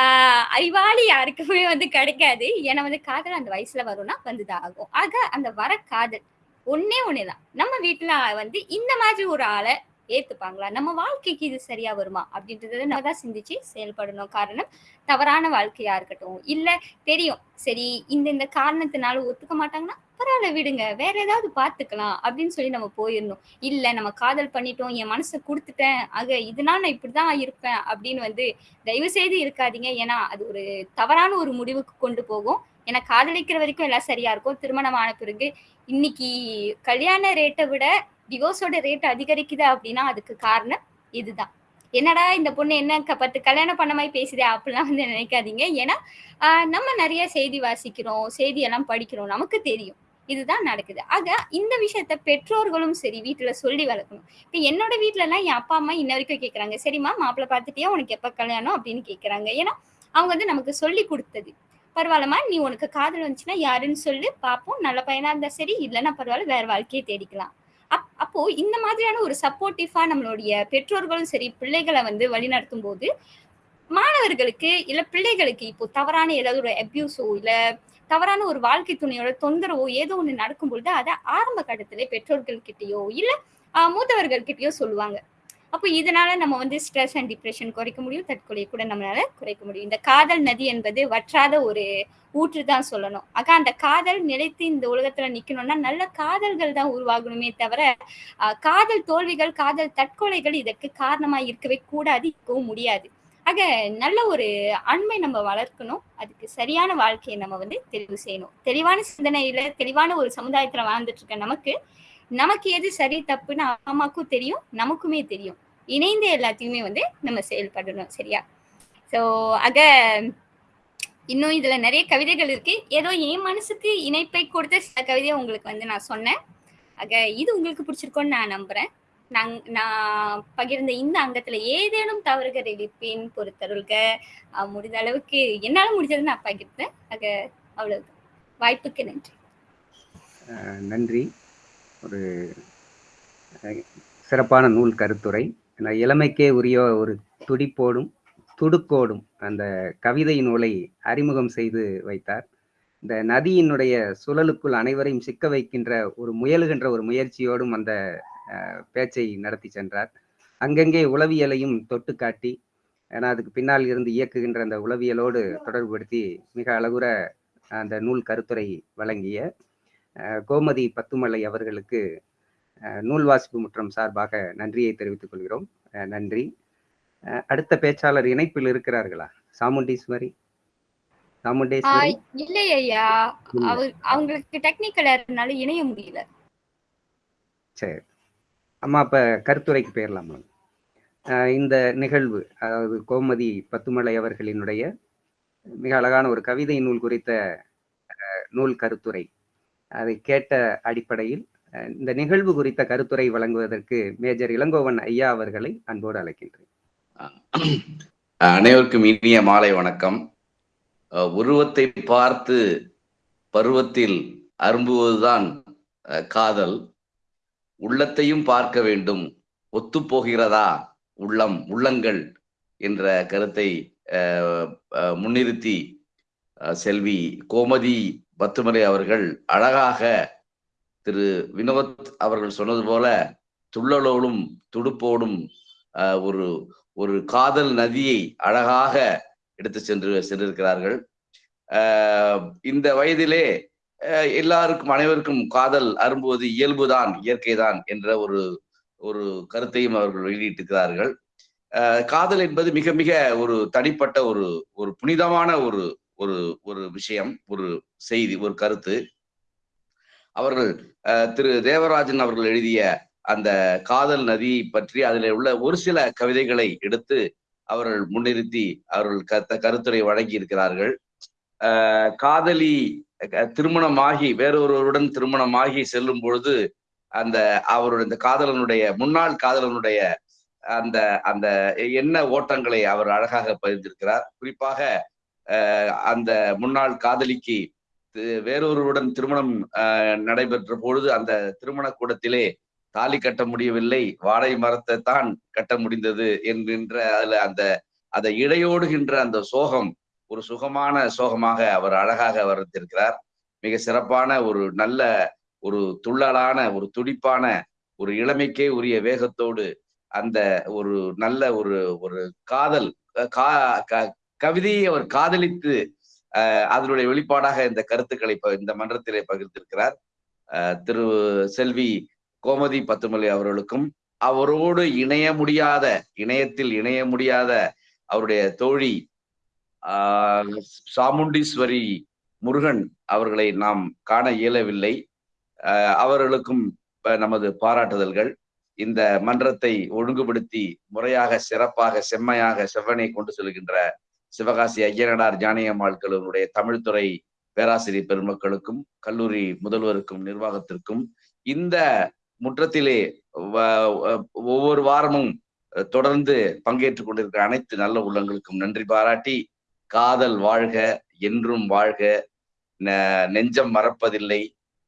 ஆஹ் அறிவாளி யாருக்குமே வந்து கிடைக்காது. ஏன்னா வந்து காதல் அந்த வயசுல வரும்னா வந்துதான் ஆகும். ஆக அந்த வர காதல் ஒன்னே ஒண்ணுதான். நம்ம வீட்டுல வந்து இந்த மாதிரி ஒரு ஆளை ஏத்துப்பாங்களா? நம்ம வாழ்க்கைக்கு இது சரியா வருமா? அப்படின்றத நம்ம தான் சிந்திச்சு செயல்படணும். காரணம் தவறான வாழ்க்கையா இருக்கட்டும். இல்ல தெரியும். சரி இந்த இந்த காரணத்தினால ஒத்துக்க மாட்டாங்கன்னா பரவாயில்ல விடுங்க. வேற ஏதாவது பாத்துக்கலாம் அப்படின்னு சொல்லி நம்ம போயிடணும். இல்ல நம்ம காதல் பண்ணிட்டோம் என் மனசை கொடுத்துட்டேன். ஆக இதனால நான் இப்படிதான் இருப்பேன் அப்படின்னு வந்து தயவு செய்து இருக்காதீங்க. ஏன்னா அது ஒரு தவறான ஒரு முடிவுக்கு கொண்டு போகும். ஏன்னா காதலிக்கிற வரைக்கும் எல்லாம் சரியா இருக்கும். திருமணம் ஆன பிறகு இன்னைக்கு கல்யாண ரேட்டை விட டிவோர்ஸோட ரேட் அதிகரிக்குது அப்படின்னா அதுக்கு காரணம் இதுதான். என்னடா இந்த பொண்ணு என்ன பத்து கல்யாணம் பண்ண மாதிரி பேசுதே அப்படிலாம் வந்து நினைக்காதீங்க. ஏன்னா நம்ம நிறைய செய்தி வாசிக்கிறோம் செய்தி எல்லாம் படிக்கிறோம் நமக்கு தெரியும். இதுதான் நடக்குது. ஆக இந்த விஷயத்த பெற்றோர்களும் சரி வீட்டுல சொல்லி வளர்க்கணும். இப்ப என்னோட வீட்டுல எல்லாம் என் அப்பா அம்மா இன்ன வரைக்கும் கேக்குறாங்க. சரிம்மா மாப்பிள்ள பார்த்துட்டியா? உனக்கு எப்ப கல்யாணம் அப்படின்னு கேக்குறாங்க. ஏன்னா அவங்க வந்து நமக்கு சொல்லி கொடுத்தது. பரவாயில்லம்மா நீ உனக்கு காதல் வந்துச்சுன்னா யாருன்னு சொல்லி பார்ப்போம் நல்ல பையனா இருந்தா சரி இல்லைன்னா பரவாயில்ல வேற வாழ்க்கையை தேடிக்கலாம். அப் அப்போ இந்த மாதிரியான ஒரு சப்போர்ட்டிவா நம்மளுடைய பெற்றோர்களும் சரி பிள்ளைகளை வந்து வழிநடத்தும் போது மாணவர்களுக்கு இல்ல பிள்ளைகளுக்கு இப்போ தவறான ஏதாவது ஒரு அப்யூஸோ இல்ல தவறான ஒரு வாழ்க்கை துணையோட தொந்தரவோ ஏதோ ஒன்று நடக்கும் பொழுது அதை ஆரம்ப கட்டத்திலே பெற்றோர்கள் கிட்டேயோ இல்ல மூத்தவர்கள் சொல்லுவாங்க. அப்போ இதனால நம்ம வந்து ஸ்ட்ரெஸ் அண்ட் டிப்ரெஷன் குறைக்க முடியும் தற்கொலை கூட நம்மளால குறைக்க முடியும். இந்த காதல் நதி என்பது வற்றாத ஒரு ஊற்று தான் சொல்லணும். ஆக அந்த காதல் நிலைத்து இந்த உலகத்துல நிக்கணும்னா நல்ல காதல்கள் தான் உருவாகணுமே தவிர காதல் தோல்விகள் காதல் தற்கொலைகள் இதற்கு காரணமா இருக்கவே கூடாது இருக்கவும் முடியாது. ஆக நல்ல ஒரு அண்மை நம்ம வளர்க்கணும். அதுக்கு சரியான வாழ்க்கையை நம்ம வந்து தெரிவு செய்யணும். தெளிவான சிந்தனையில தெளிவான ஒரு சமுதாயத்துல வாழ்ந்துட்டு இருக்க நமக்கு நமக்கு எது சரி தப்புன்னு அம்மாக்கும் தெரியும் நமக்குமே தெரியும். இணைந்து எல்லாத்தையுமே வந்து நம்ம செயல்படணும் சரியா? ஸோ ஆக இன்னும் இதுல நிறைய கவிதைகள் இருக்கு. ஏதோ என் மனசுக்கு இணைப்பை கொடுத்த சில கவிதையை உங்களுக்கு வந்து நான் சொன்னேன். ஆக இது உங்களுக்கு பிடிச்சிருக்கோன்னு நான் நம்புறேன். நான் நான் பகிர்ந்த இந்த அங்கத்துல ஏதேனும் தவறுகள் இருப்பேன் பொறுத்தருள்க. முடிந்த அளவுக்கு என்னால முடிஞ்சது நான் பகிர்ந்தேன். ஆக அவ்வளவு வாய்ப்புக்கு நன்றி. நன்றி. ஒரு சிறப்பான நூல் கருத்துரை. இளமைக்கே உரிய ஒரு துடிப்போடும் துடுக்கோடும் அந்த கவிதை நூலை அறிமுகம் செய்து வைத்தார். இந்த நதியினுடைய சுழலுக்குள் அனைவரையும் சிக்க வைக்கின்ற ஒரு முயலுகின்ற ஒரு முயற்சியோடும் அந்த பேச்சை நடத்தி சென்றார். அங்கங்கே உளவியலையும் தொட்டு காட்டி ஏன்னா அதுக்கு பின்னால் இருந்து இயக்குகின்ற அந்த உளவியலோடு தொடர்புபடுத்தி மிக அழகுற அந்த நூல் கருத்துரை வழங்கிய கோமதி பத்துமலை அவர்களுக்கு நூல் வாசிப்பு முற்றம் சார்பாக நன்றியை தெரிவித்துக் கொள்கிறோம். நன்றி. அடுத்த பேச்சாளர் இணைப்பில் இருக்கிறார்களா? சாமுண்டீஸ்வரி? சாமுண்டேஸ்வரி? ஆஹ் இல்லை. ஐயா அவங்களுக்கு டெக்னிக்கல் இருந்தனால இணைய முடியல. சரி. அம்மா அப்ப கருத்துரைக்கு போயிடலாமா இந்த நிகழ்வு அதாவது கோமதி பத்துமலை அவர்களினுடைய மிக அழகான ஒரு கவிதை நூல் குறித்த நூல் கருத்துரை அதை கேட்ட அடிப்படையில் இந்த நிகழ்வு குறித்த கருத்துரை வழங்குவதற்கு மேஜர் இளங்கோவன் ஐயா அவர்களை அன்போடு அழைக்கின்றேன். அனைவருக்கும் இனிய மாலை வணக்கம். உருவத்தை பார்த்து பருவத்தில் அரும்புவதுதான் காதல். உள்ளத்தையும் பார்க்க வேண்டும். ஒத்துப்போகிறதா? உள்ளம் உள்ளங்கள் என்ற கருத்தை முன்னிறுத்தி செல்வி கோமதி பத்துமலை அவர்கள் அழகாக திரு வினோத் அவர்கள் சொன்னது போல துள்ளலோடும் துடுப்போடும் ஒரு ஒரு காதல் நதியை அழகாக எடுத்து சென்று சென்றிருக்கிறார்கள். இந்த வயதிலே எல்லாருக்கும் அனைவருக்கும் காதல் அரும்புவது இயல்புதான் இயற்கைதான் என்ற ஒரு ஒரு கருத்தையும் அவர்கள் வெளியிட்டிருக்கிறார்கள். காதல் என்பது மிக மிக ஒரு தனிப்பட்ட ஒரு ஒரு புனிதமான ஒரு ஒரு ஒரு விஷயம் ஒரு செய்தி ஒரு கருத்து. அவர்கள் திரு தேவராஜன் அவர்கள் எழுதிய அந்த காதல் நதி பற்றி அதில் உள்ள ஒரு சில கவிதைகளை எடுத்து அவர்கள் முன்னிறுத்தி அவர்கள் கருத்த கருத்துரை வழங்கி இருக்கிறார்கள் ஆஹ் காதலி திருமணமாகி வேறொருவருடன் திருமணமாகி செல்லும் பொழுது அந்த அவருடைய இந்த காதலனுடைய முன்னாள் காதலனுடைய அந்த அந்த என்ன ஓட்டங்களை அவர் அழகாக பகிர்ந்திருக்கிறார். குறிப்பாக அஹ், அந்த முன்னாள் காதலிக்கு வேறொருவருடன் திருமணம் அஹ், நடைபெற்ற பொழுது அந்த திருமண கூடத்திலே தாலி கட்ட முடியவில்லை. வாழை மரத்தை தான் கட்ட முடிந்தது என்கின்ற அதுல அந்த அதை இடையோடுகின்ற அந்த சோகம் ஒரு சுகமான சோகமாக அவர் அழகாக வர்ணித்திருக்கிறார். மிக சிறப்பான ஒரு நல்ல ஒரு துள்ளலான ஒரு துடிப்பான ஒரு இளமைக்கே உரிய வேகத்தோடு அந்த ஒரு நல்ல ஒரு ஒரு காதல் கா- க- கவிதையை அவர் காதலித்து அதனுடைய வெளிப்பாடாக இந்த கருத்துக்களை ப- இந்த மன்றத்திலே பகிர்ந்திருக்கிறார். திரு செல்வி கோமதி பத்துமலை அவர்களுக்கும் அவரோடு இணைய முடியாத இணையத்தில் இணைய முடியாத அவருடைய தோழி ஆஹ் சாமுண்டீஸ்வரி முருகன் அவர்களை நாம் காண இயலவில்லை. ஆஹ் அவர்களுக்கும் நமது பாராட்டுதல்கள். இந்த மன்றத்தை ஒழுங்குபடுத்தி முறையாக சிறப்பாக செம்மையாக செவ்வனை கொண்டு செல்கின்ற சிவகாசி ஐயனடார் ஜானியம்மாள்களுடைய தமிழ்துறை பேராசிரியர் பெருமக்களுக்கும் கல்லூரி முதல்வருக்கும் நிர்வாகத்திற்கும் இந்த முற்றத்திலே ஒவ்வொரு வாரமும் தொடர்ந்து பங்கேற்றுக் கொண்டிருக்கிற அனைத்து நல்ல உள்ளங்களுக்கும் நன்றி பாராட்டி காதல் வாழ்க என்றும் வாழ்க நெ- நெஞ்சம் மறப்பதில்லை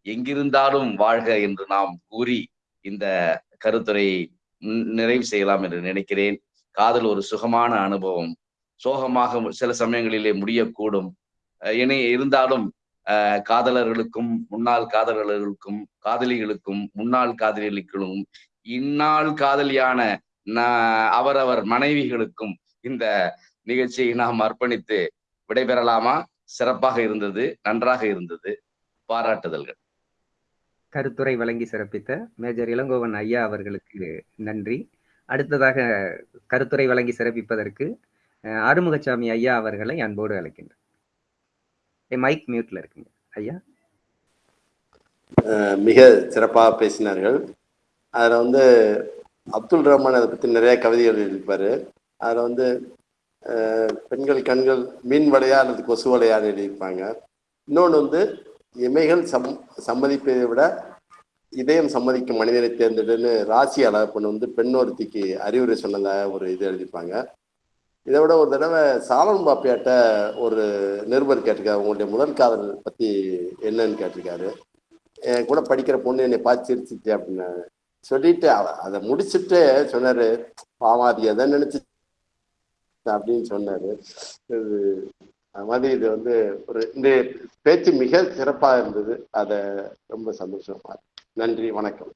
எங்கிருந்தாலும் வாழ்க என்று நாம் கூறி இந்த கருத்துரையை நிறைவு செய்யலாம் என்று நினைக்கிறேன். காதல் ஒரு சுகமான அனுபவம். சோகமாக சில சமயங்களிலே முடியக்கூடும். இனி இருந்தாலும் காதலர்களுக்கும் முன்னாள் காதலர்களுக்கும் காதலிகளுக்கும் முன்னாள் காதலிகளுக்கும் இந்நாள் காதலியான நா- அவரவர் மனைவிகளுக்கும் இந்த நிகழ்ச்சியை நாம் அர்ப்பணித்து விடைபெறலாமா? சிறப்பாக இருந்தது நன்றாக இருந்தது. பாராட்டுதல்கள். கருத்துரை வழங்கி சிறப்பித்த மேஜர் இளங்கோவன் ஐயா அவர்களுக்கு நன்றி. அடுத்ததாக கருத்துரை வழங்கி சிறப்பிப்பதற்கு ஆறுமுகசாமி ஐயா அவர்களை அன்போடு அழைக்கின்றேன். மைக் மியூட்ல இருக்குங்க. ஐயா? மிக சிறப்பாக பேசினார்கள். அதில் வந்து அப்துல் ரஹ்மான் அதை பற்றி நிறைய கவிதைகள் எழுதியிருப்பாரு. அதில் வந்து பெண்கள் கண்கள் மீன் வலையா அல்லது கொசு வலையான்னு எழுதியிருப்பாங்க. இன்னொன்று வந்து இமைகள் சம் சம்மதிப்பதை விட இதயம் சம்மதிக்கும் மனிதனை தேர்ந்தெடுன்னு ராசி அழகப்பன் வந்து பெண் ஒருத்திக்கு அறிவுரை சொன்னதாக ஒரு இது எழுதியிருப்பாங்க. இதை விட ஒரு தடவை சாலன் பாப்பியாட்ட ஒரு நிருபர் கேட்டிருக்காரு. உங்களுடைய முதல் காதல் பற்றி என்னன்னு கேட்டிருக்காரு. என் கூட படிக்கிற பொண்ணு என்னை பார்த்து சிரிச்சிச்சு அப்படின்னு சொல்லிட்டு அதை முடிச்சுட்டு சொன்னார் பாவம் அது எதை நினச்சி அப்படின்னு சொன்னார். இது அது மாதிரி இது வந்து ஒரு இந்த பேச்சு மிக சிறப்பாக இருந்தது. அதை ரொம்ப சந்தோஷமா நன்றி வணக்கம்.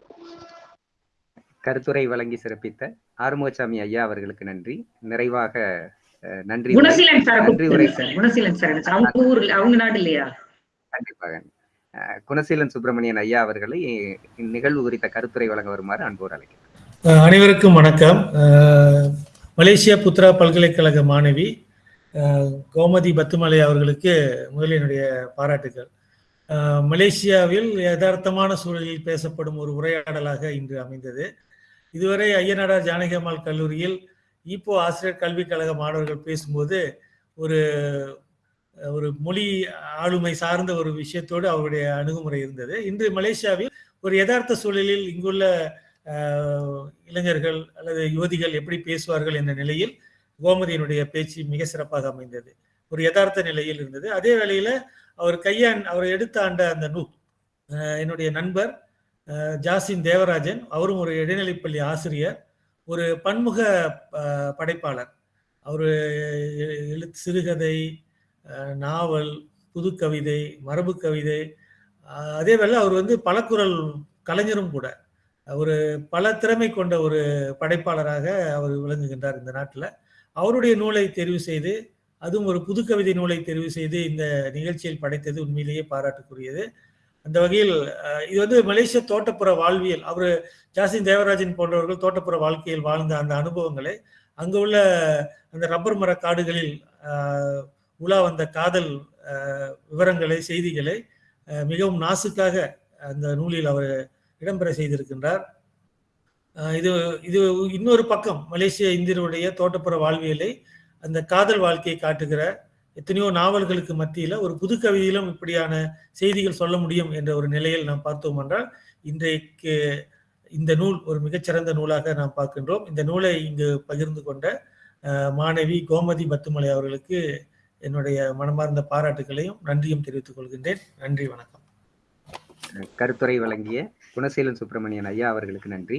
கருத்துரை வழங்கி சிறப்பித்த ஆறுமுகசாமி ஐயா அவர்களுக்கு நன்றி. நிறைவாக நன்றி. குணசீலன் சார் நன்றி உரை சார் குணசீலன் சார். அவங்க ஊர்ல அவங்க நாடு இல்லையா? கண்டிப்பாக குணசீலன் சுப்பிரமணியன் ஐயா அவர்களை இந்நிகழ்வு குறித்த கருத்துரை வழங்க வருமாறு அன்போடு அழைக்கிறேன். அனைவருக்கும் வணக்கம். மலேசியா புத்ரா பல்கலைக்கழக மாணவி கோமதி பத்துமலை அவர்களுக்கு முதலில் என்னுடைய பாராட்டுகள் மலேசியாவில் யதார்த்தமான சூழலில் பேசப்படும் ஒரு உரையாடலாக இன்று அமைந்தது. இதுவரை ஐயனாடார் ஜானகி அம்மாள் கல்லூரியில் இப்போ ஆசிரியர் கல்விக் கழக மாணவர்கள் பேசும்போது ஒரு ஒரு மொழி ஆளுமை சார்ந்த ஒரு விஷயத்தோடு அவருடைய அணுகுமுறை இருந்தது. இன்று மலேசியாவில் ஒரு யதார்த்த சூழலில் இங்குள்ள இளைஞர்கள் அல்லது யுவதிகள் எப்படி பேசுவார்கள் என்ற நிலையில் கோமதியினுடைய பேச்சு மிக சிறப்பாக அமைந்தது. ஒரு யதார்த்த நிலையில் இருந்தது. அதே வேளையில அவர் கையான் அவர் எடுத்த ஆண்ட அந்த நூல் என்னுடைய நண்பர் ஜாசின் தேவராஜன் அவரும் ஒரு இடைநிலைப்பள்ளி ஆசிரியர் ஒரு பன்முக படைப்பாளர். அவர் எழுத்து சிறுகதை நாவல் புது கவிதை மரபு கவிதை அதே வேளை அவர் வந்து பலக்குரல் கலைஞரும் கூட. ஒரு பல திறமை கொண்ட ஒரு படைப்பாளராக அவர் விளங்குகின்றார் இந்த நாட்டில். அவருடைய நூலை தெரிவு செய்து அதுவும் ஒரு புது கவிதை நூலை தெரிவு செய்து இந்த நிகழ்ச்சியில் படைத்தது உண்மையிலேயே பாராட்டுக்குரியது. அந்த வகையில் இது வந்து மலேசிய தோட்டப்புற வாழ்வியல். அவர் ஜாசின் தேவராஜன் போன்றவர்கள் தோட்டப்புற வாழ்க்கையில் வாழ்ந்த அந்த அனுபவங்களை அங்கு உள்ள அந்த ரப்பர் மர காடுகளில் உலா வந்த காதல் விவரங்களை செய்திகளை மிகவும் நாசுக்காக அந்த நூலில் அவர் இடம்பெற செய்திருக்கின்றார். இது இது இன்னொரு பக்கம் மலேசிய இந்தியருடைய தோட்டப்புற வாழ்வியலை அந்த காதல் வாழ்க்கையை காட்டுகிற எத்தனையோ நாவல்களுக்கு மத்தியில ஒரு புது கவிதையிலும் இப்படியான செய்திகள் சொல்ல முடியும் என்ற ஒரு நிலையில் நாம் பார்த்தோம் என்றால் இன்றைக்கு இந்த நூல் ஒரு மிகச்சிறந்த நூலாக நாம் பார்க்கின்றோம். இந்த நூலை இங்கு பகிர்ந்து கொண்ட மாணவி கோமதி பத்துமலை அவர்களுக்கு என்னுடைய மனமார்ந்த பாராட்டுகளையும் நன்றியும் தெரிவித்துக் கொள்கின்றேன். நன்றி வணக்கம். கருத்துரை வழங்கிய குணசீலன் சுப்பிரமணியன் ஐயா அவர்களுக்கு நன்றி.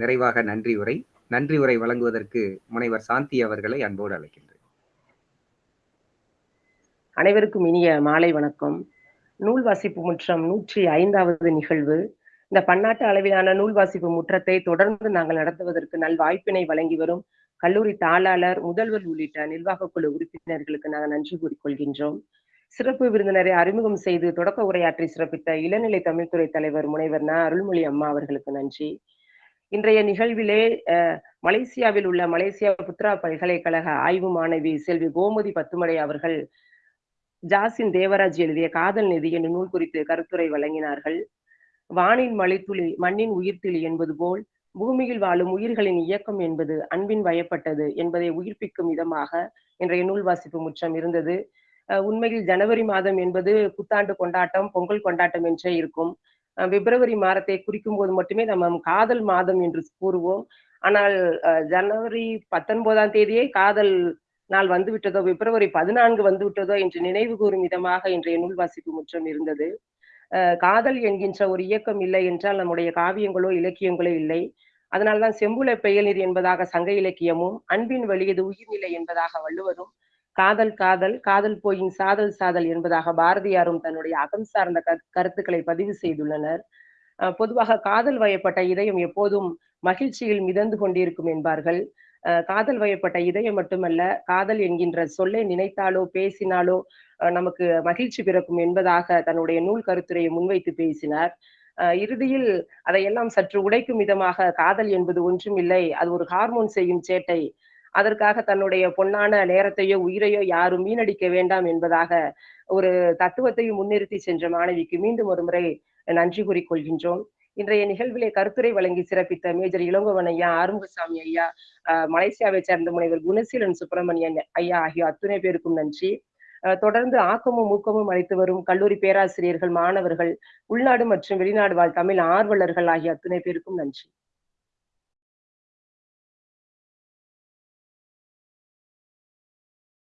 நிறைவாக நன்றி உரை. நன்றி உரை வழங்குவதற்கு முனைவர் சாந்தி அவர்களை அன்போடு அழைக்கின்றேன். அனைவருக்கும் இனிய மாலை வணக்கம். நூல் வாசிப்பு முற்றம் நூற்றி ஐந்தாவது நிகழ்வு. இந்த பன்னாட்டு அளவிலான நூல் வாசிப்பு முற்றத்தை தொடர்ந்து நாங்கள் நடத்துவதற்கு நல் வாய்ப்பினை வழங்கி வரும் கல்லூரி தாளாளர் முதல்வர் உள்ளிட்ட நிர்வாக குழு உறுப்பினர்களுக்கு நாங்கள் நன்றி கூறிக்கொள்கின்றோம். சிறப்பு விருந்தினரை அறிமுகம் செய்து தொடக்க உரையாற்றி சிறப்பித்த இளநிலை தமிழ்துறை தலைவர் முனைவர் ந. அருள்மொழி அம்மா அவர்களுக்கு நன்றி. இன்றைய நிகழ்விலே மலேசியாவில் உள்ள மலேசியா புத்ரா பல்கலைக்கழக ஆய்வு மாணவி செல்வி கோமதி பத்துமலை அவர்கள் ஜாசின் தேவராஜ் எழுதிய காதல் நிதி என்ற நூல் குறித்து கருத்துரை வழங்கினார்கள். வானின் மலைத்துளி மண்ணின் உயிர்த்துளி என்பது போல் பூமியில் வாழும் உயிர்களின் இயக்கம் என்பது அன்பின் வயப்பட்டது என்பதை உயிர்ப்பிக்கும் விதமாக இன்றைய நூல் வாசிப்பு முற்றம் இருந்தது. உண்மையில் ஜனவரி மாதம் என்பது புத்தாண்டு கொண்டாட்டம் பொங்கல் கொண்டாட்டம் என்றே இருக்கும். அஹ் பிப்ரவரி மாதத்தை குறிக்கும் போது மட்டுமே நம்ம காதல் மாதம் என்று கூறுவோம். ஆனால் ஜனவரி பத்தொன்பதாம் தேதியே காதல் நாள் வந்துவிட்டதோ பிப்ரவரி பதினான்கு வந்துவிட்டதோ என்று நினைவு கூறும் விதமாக இன்றைய நூல் வாசிப்பு முற்றம் இருந்தது. காதல் என்கின்ற ஒரு இயக்கம் இல்லை என்றால் நம்முடைய காவியங்களோ இலக்கியங்களோ இல்லை. அதனால்தான் செம்புல பெயலிர் என்பதாக சங்க இலக்கியமும் அன்பின் வழியது உயிர்நிலை என்பதாக வள்ளுவரும் காதல் காதல் காதல் போயின் சாதல் சாதல் என்பதாக பாரதியாரும் தன்னுடைய அகம் சார்ந்த கருத்துக்களை பதிவு செய்துள்ளனர். பொதுவாக காதல் வயப்பட்ட இதயம் எப்போதும் மகிழ்ச்சியில் மிதந்து கொண்டிருக்கும் என்பார்கள். காதல் வயப்பட்ட இதயம் மட்டுமல்ல காதல் என்கின்ற சொல்லை நினைத்தாலோ பேசினாலோ நமக்கு மகிழ்ச்சி பிறக்கும் என்பதாக தன்னுடைய நூல் கருத்துரையை முன்வைத்து பேசினார். அஹ் இறுதியில் அதையெல்லாம் சற்று உடைக்கும் விதமாக காதல் என்பது ஒன்றும் இல்லை அது ஒரு ஹார்மோன் செய்யும் சேட்டை. அதற்காக தன்னுடைய பொன்னான நேரத்தையோ உயிரையோ யாரும் வீணடிக்க வேண்டாம் என்பதாக ஒரு தத்துவத்தையும் முன்னிறுத்தி சென்ற மாணவிக்கு மீண்டும் ஒரு முறை நன்றி கூறிக்கொள்கின்றோம். இன்றைய நிகழ்விலே கருத்துரை வழங்கி சிறப்பித்த மேஜர் இளங்கோவன் ஐயா ஆறுமுகசாமி ஐயா மலேசியாவை சேர்ந்த முனைவர் குணசீலன் சுப்பிரமணியன் ஐயா ஆகிய அத்துணை பேருக்கும் நன்றி. தொடர்ந்து ஆக்கமும் ஊக்கமும் அளித்து வரும் கல்லூரி பேராசிரியர்கள் மாணவர்கள் உள்நாடு மற்றும் வெளிநாடு வாழ் தமிழ் ஆர்வலர்கள் ஆகிய அத்துணை பேருக்கும் நன்றி.